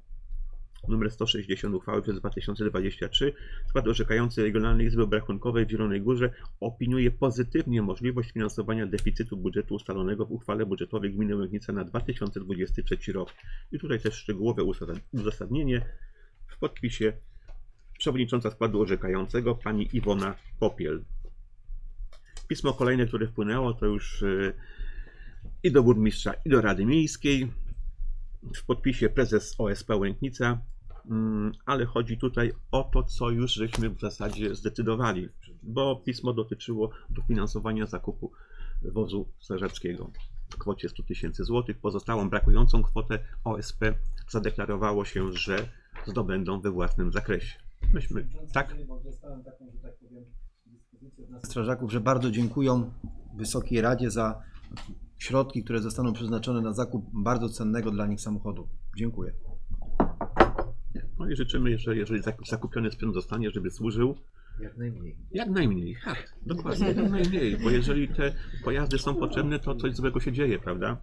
Numer 160 uchwały przez 2023. Skład orzekający Regionalnej Izby Obrachunkowej w Zielonej Górze opiniuje pozytywnie możliwość finansowania deficytu budżetu ustalonego w uchwale budżetowej Gminy Łęknica na 2023 rok. I tutaj też szczegółowe uzas- uzasadnienie w podpisie przewodnicząca składu orzekającego pani Iwona Popiel. Pismo kolejne, które wpłynęło, to już y, i do burmistrza, i do Rady Miejskiej. W podpisie prezes OSP Łęknica, ale chodzi tutaj o to, co już żeśmy w zasadzie zdecydowali, bo pismo dotyczyło dofinansowania zakupu wozu strażackiego w kwocie 100 tysięcy złotych. Pozostałą brakującą kwotę OSP zadeklarowało się, że zdobędą we własnym zakresie. Myśmy, tak? Strażaków, że bardzo dziękują Wysokiej Radzie za środki, które zostaną przeznaczone na zakup bardzo cennego dla nich samochodu. Dziękuję. No i życzymy, że jeżeli zak- zakupiony sprzęt zostanie, żeby służył Jak najmniej. jak najmniej. Tak, dokładnie, jak najmniej, bo jeżeli te pojazdy są potrzebne, to coś złego się dzieje, prawda?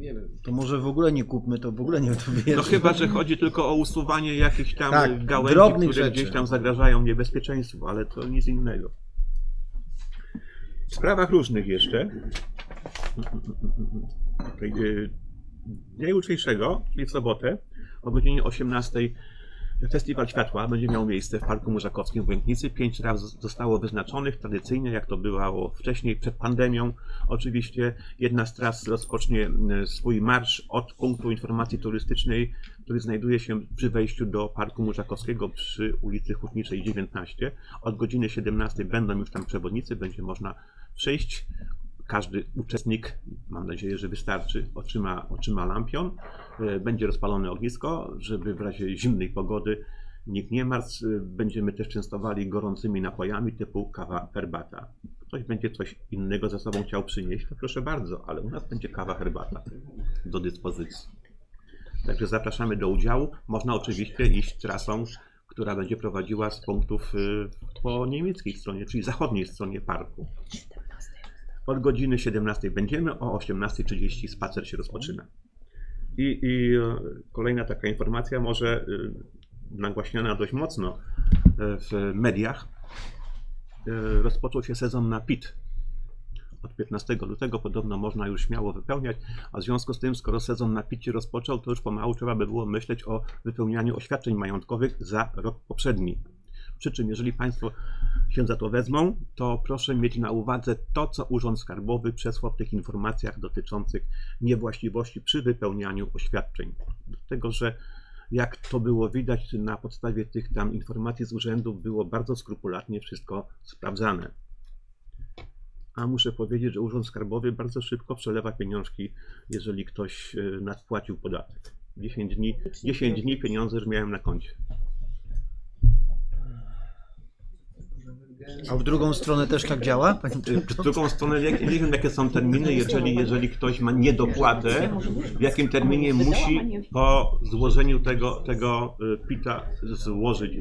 Wiemy. To może w ogóle nie kupmy, to w ogóle nie to No chyba, że chodzi tylko o usuwanie jakichś tam Tak, gałęzi, drobnych które rzeczy. gdzieś tam zagrażają niebezpieczeństwu, ale to nic innego. W sprawach różnych jeszcze. Dnia jutrzejszego, czyli w sobotę, o godzinie 18 Festiwal Światła będzie miał miejsce w Parku Murzakowskim w Łęknicy. Pięć raz zostało wyznaczonych tradycyjnie, jak to było wcześniej, przed pandemią. Oczywiście jedna z tras rozpocznie e, swój marsz od punktu informacji turystycznej, który znajduje się przy wejściu do Parku Murzakowskiego przy ulicy Hutniczej 19. Od godziny 17 będą już tam przewodnicy, będzie można przyjść. Każdy uczestnik, mam nadzieję, że wystarczy, otrzyma, otrzyma lampion. E, Będzie rozpalone ognisko, żeby w razie zimnej pogody nikt nie martw. E, Będziemy też częstowali gorącymi napojami typu kawa, herbata. Ktoś będzie coś innego ze sobą chciał przynieść, to proszę bardzo, ale u nas będzie kawa, herbata do dyspozycji. Także zapraszamy do udziału. Można oczywiście iść trasą, która będzie prowadziła z punktów y, po niemieckiej stronie, czyli zachodniej stronie parku. Od godziny 17 będziemy, o 18.30 spacer się rozpoczyna. I, I e, kolejna taka informacja, może y, nagłaśniana dość mocno e, w mediach. E, Rozpoczął się sezon na PIT. Od 15 lutego podobno można już śmiało wypełniać, a w związku z tym, skoro sezon na PIT się rozpoczął, to już pomału trzeba by było myśleć o wypełnianiu oświadczeń majątkowych za rok poprzedni. Przy czym, jeżeli Państwo się za to wezmą, to proszę mieć na uwadze to, co Urząd Skarbowy przesłał w tych informacjach dotyczących niewłaściwości przy wypełnianiu oświadczeń. Dlatego, że jak to było widać na podstawie tych tam informacji z urzędów, było bardzo skrupulatnie wszystko sprawdzane. A muszę powiedzieć, że Urząd Skarbowy bardzo szybko przelewa pieniążki, jeżeli ktoś e, nadpłacił podatek. 10 dni, 10 dni pieniądze już miałem na koncie. A w drugą stronę też tak działa? W drugą stronę, jak, nie wiem jakie są terminy, jeżeli, jeżeli ktoś ma niedopłatę, w jakim terminie musi po złożeniu tego, tego y, PIT-a złożyć,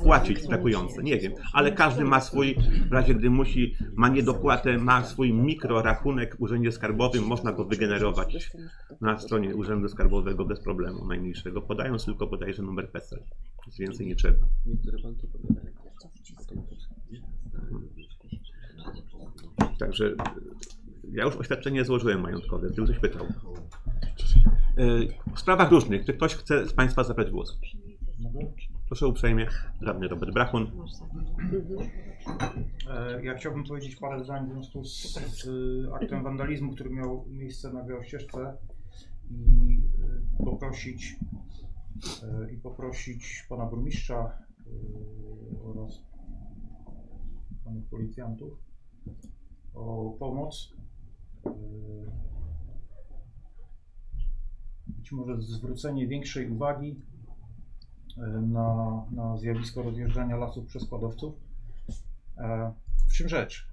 wpłacić brakujące, nie wiem, ale każdy ma swój, w razie gdy musi, ma niedopłatę, ma swój mikrorachunek w Urzędzie Skarbowym, można go wygenerować na stronie Urzędu Skarbowego bez problemu najmniejszego, podając tylko bodajże numer PESEL, nic więcej nie trzeba. Także y, ja już oświadczenie złożyłem majątkowe, gdyby ktoś pytał. Y, W sprawach różnych, czy ktoś chce z Państwa zabrać głos? Proszę uprzejmie, radny Robert Brachun. E, Ja chciałbym powiedzieć parę zdań w związku z, z aktem wandalizmu, który miał miejsce na Białościeżce i poprosić i poprosić pana burmistrza oraz panów policjantów o pomoc. y, Być może zwrócenie większej uwagi y, na, na zjawisko rozjeżdżania lasów przez składowców. E, W czym rzecz?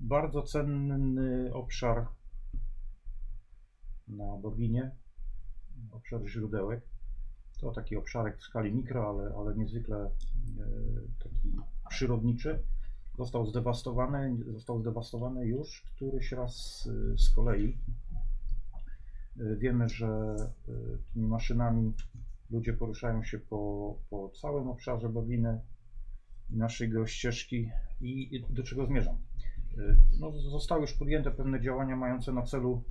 Bardzo cenny obszar na Boginie, obszar źródełek. To taki obszarek w skali mikro, ale, ale niezwykle e, taki przyrodniczy. Został zdewastowany, został zdewastowany już któryś raz y, z kolei. Y, Wiemy, że y, tymi maszynami ludzie poruszają się po, po całym obszarze Boginy naszej geościeżki i i do czego zmierzam. No, zostały już podjęte pewne działania mające na celu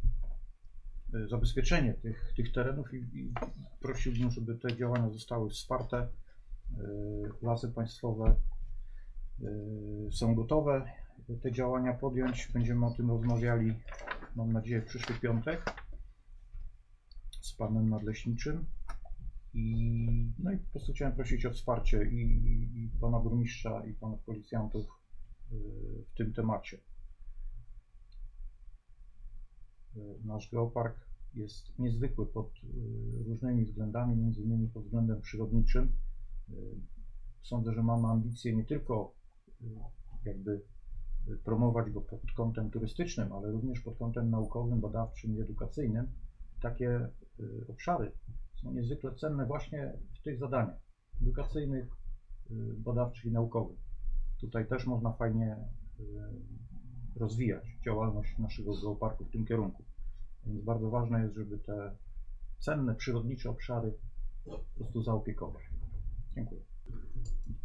zabezpieczenie tych, tych terenów i, i prosiłbym, żeby te działania zostały wsparte. Lasy państwowe są gotowe te działania podjąć. Będziemy o tym rozmawiali, mam nadzieję, w przyszły piątek z panem nadleśniczym. I, no i po prostu chciałem prosić o wsparcie i, i pana burmistrza, i panów policjantów y, w tym temacie. Y, Nasz geopark jest niezwykły pod y, różnymi względami, między innymi pod względem przyrodniczym. Y, Sądzę, że mamy ambicje nie tylko y, jakby y, promować go pod kątem turystycznym, ale również pod kątem naukowym, badawczym i edukacyjnym. Takie y, obszary są niezwykle cenne właśnie w tych zadaniach edukacyjnych, y, badawczych i naukowych. Tutaj też można fajnie rozwijać działalność naszego geoparku w tym kierunku. Więc bardzo ważne jest, żeby te cenne, przyrodnicze obszary po prostu zaopiekować. Dziękuję.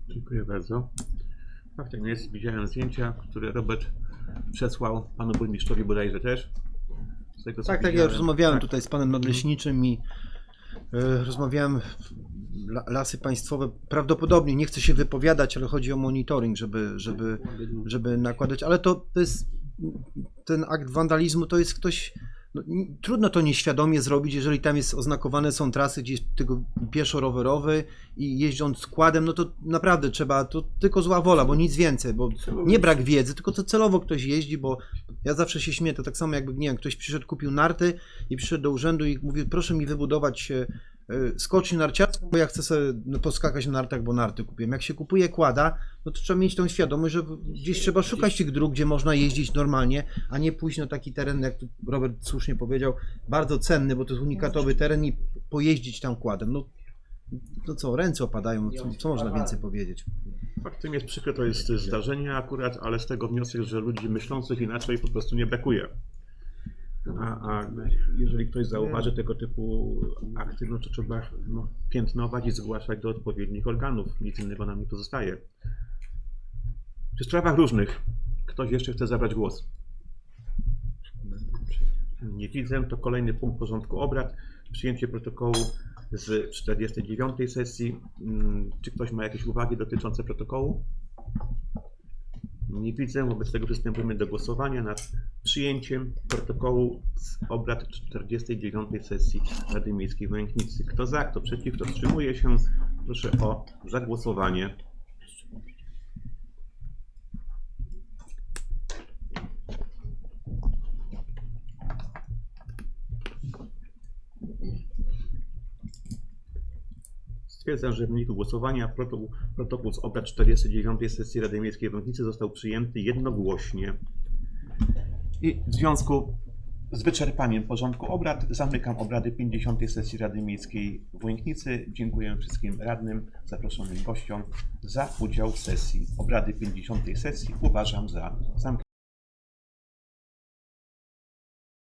Dziękuję bardzo. Tak, tak jest. Widziałem zdjęcia, które Robert przesłał panu burmistrzowi bodajże też. Z tego, co Tak, tak, ja widziałem. rozmawiałem Tak. tutaj z panem nadleśniczym i e, rozmawiałem la- lasy państwowe prawdopodobnie, nie chcę się wypowiadać, ale chodzi o monitoring, żeby, żeby, żeby nakładać, ale to, to jest ten akt wandalizmu, to jest ktoś, no, trudno to nieświadomie zrobić, jeżeli tam jest oznakowane są trasy gdzieś tylko pieszo-rowerowy i jeżdżąc składem, no to naprawdę trzeba, to tylko zła wola, bo nic więcej, bo nie brak wiedzy, tylko to celowo ktoś jeździ, bo ja zawsze się śmieję, to tak samo jakby, nie wiem, ktoś przyszedł, kupił narty i przyszedł do urzędu i mówi, proszę mi wybudować e, skocznię narciarską, bo ja chcę sobie no, poskakać na nartach, bo narty kupiłem. Jak się kupuje kłada, no to trzeba mieć tą świadomość, że gdzieś trzeba szukać tych dróg, gdzie można jeździć normalnie, a nie pójść na taki teren, jak tu Robert słusznie powiedział, bardzo cenny, bo to jest unikatowy teren i pojeździć tam kładem. No, no co, ręce opadają, no co, co można więcej powiedzieć? Faktem jest przykre, to jest zdarzenie akurat, ale z tego wniosek, że ludzi myślących inaczej po prostu nie brakuje. A, a jeżeli ktoś zauważy tego typu akty, no to trzeba no, piętnować i zgłaszać do odpowiednich organów. Nic innego nam nie pozostaje. Przy sprawach różnych ktoś jeszcze chce zabrać głos? Nie widzę. To kolejny punkt porządku obrad. Przyjęcie protokołu z 49 sesji. Mm, Czy ktoś ma jakieś uwagi dotyczące protokołu? Nie widzę. Wobec tego przystępujemy do głosowania nad przyjęciem protokołu z obrad 49 sesji Rady Miejskiej w. Kto za, kto przeciw, kto wstrzymuje się, proszę o zagłosowanie. Stwierdzam, że w wyniku głosowania protokół, protokół z obrad 49 sesji Rady Miejskiej w Łęknicy został przyjęty jednogłośnie. I w związku z wyczerpaniem porządku obrad zamykam obrady 50 sesji Rady Miejskiej w Łęknicy. Dziękuję wszystkim radnym, zaproszonym gościom za udział w sesji. Obrady 50 sesji uważam za zamknięte.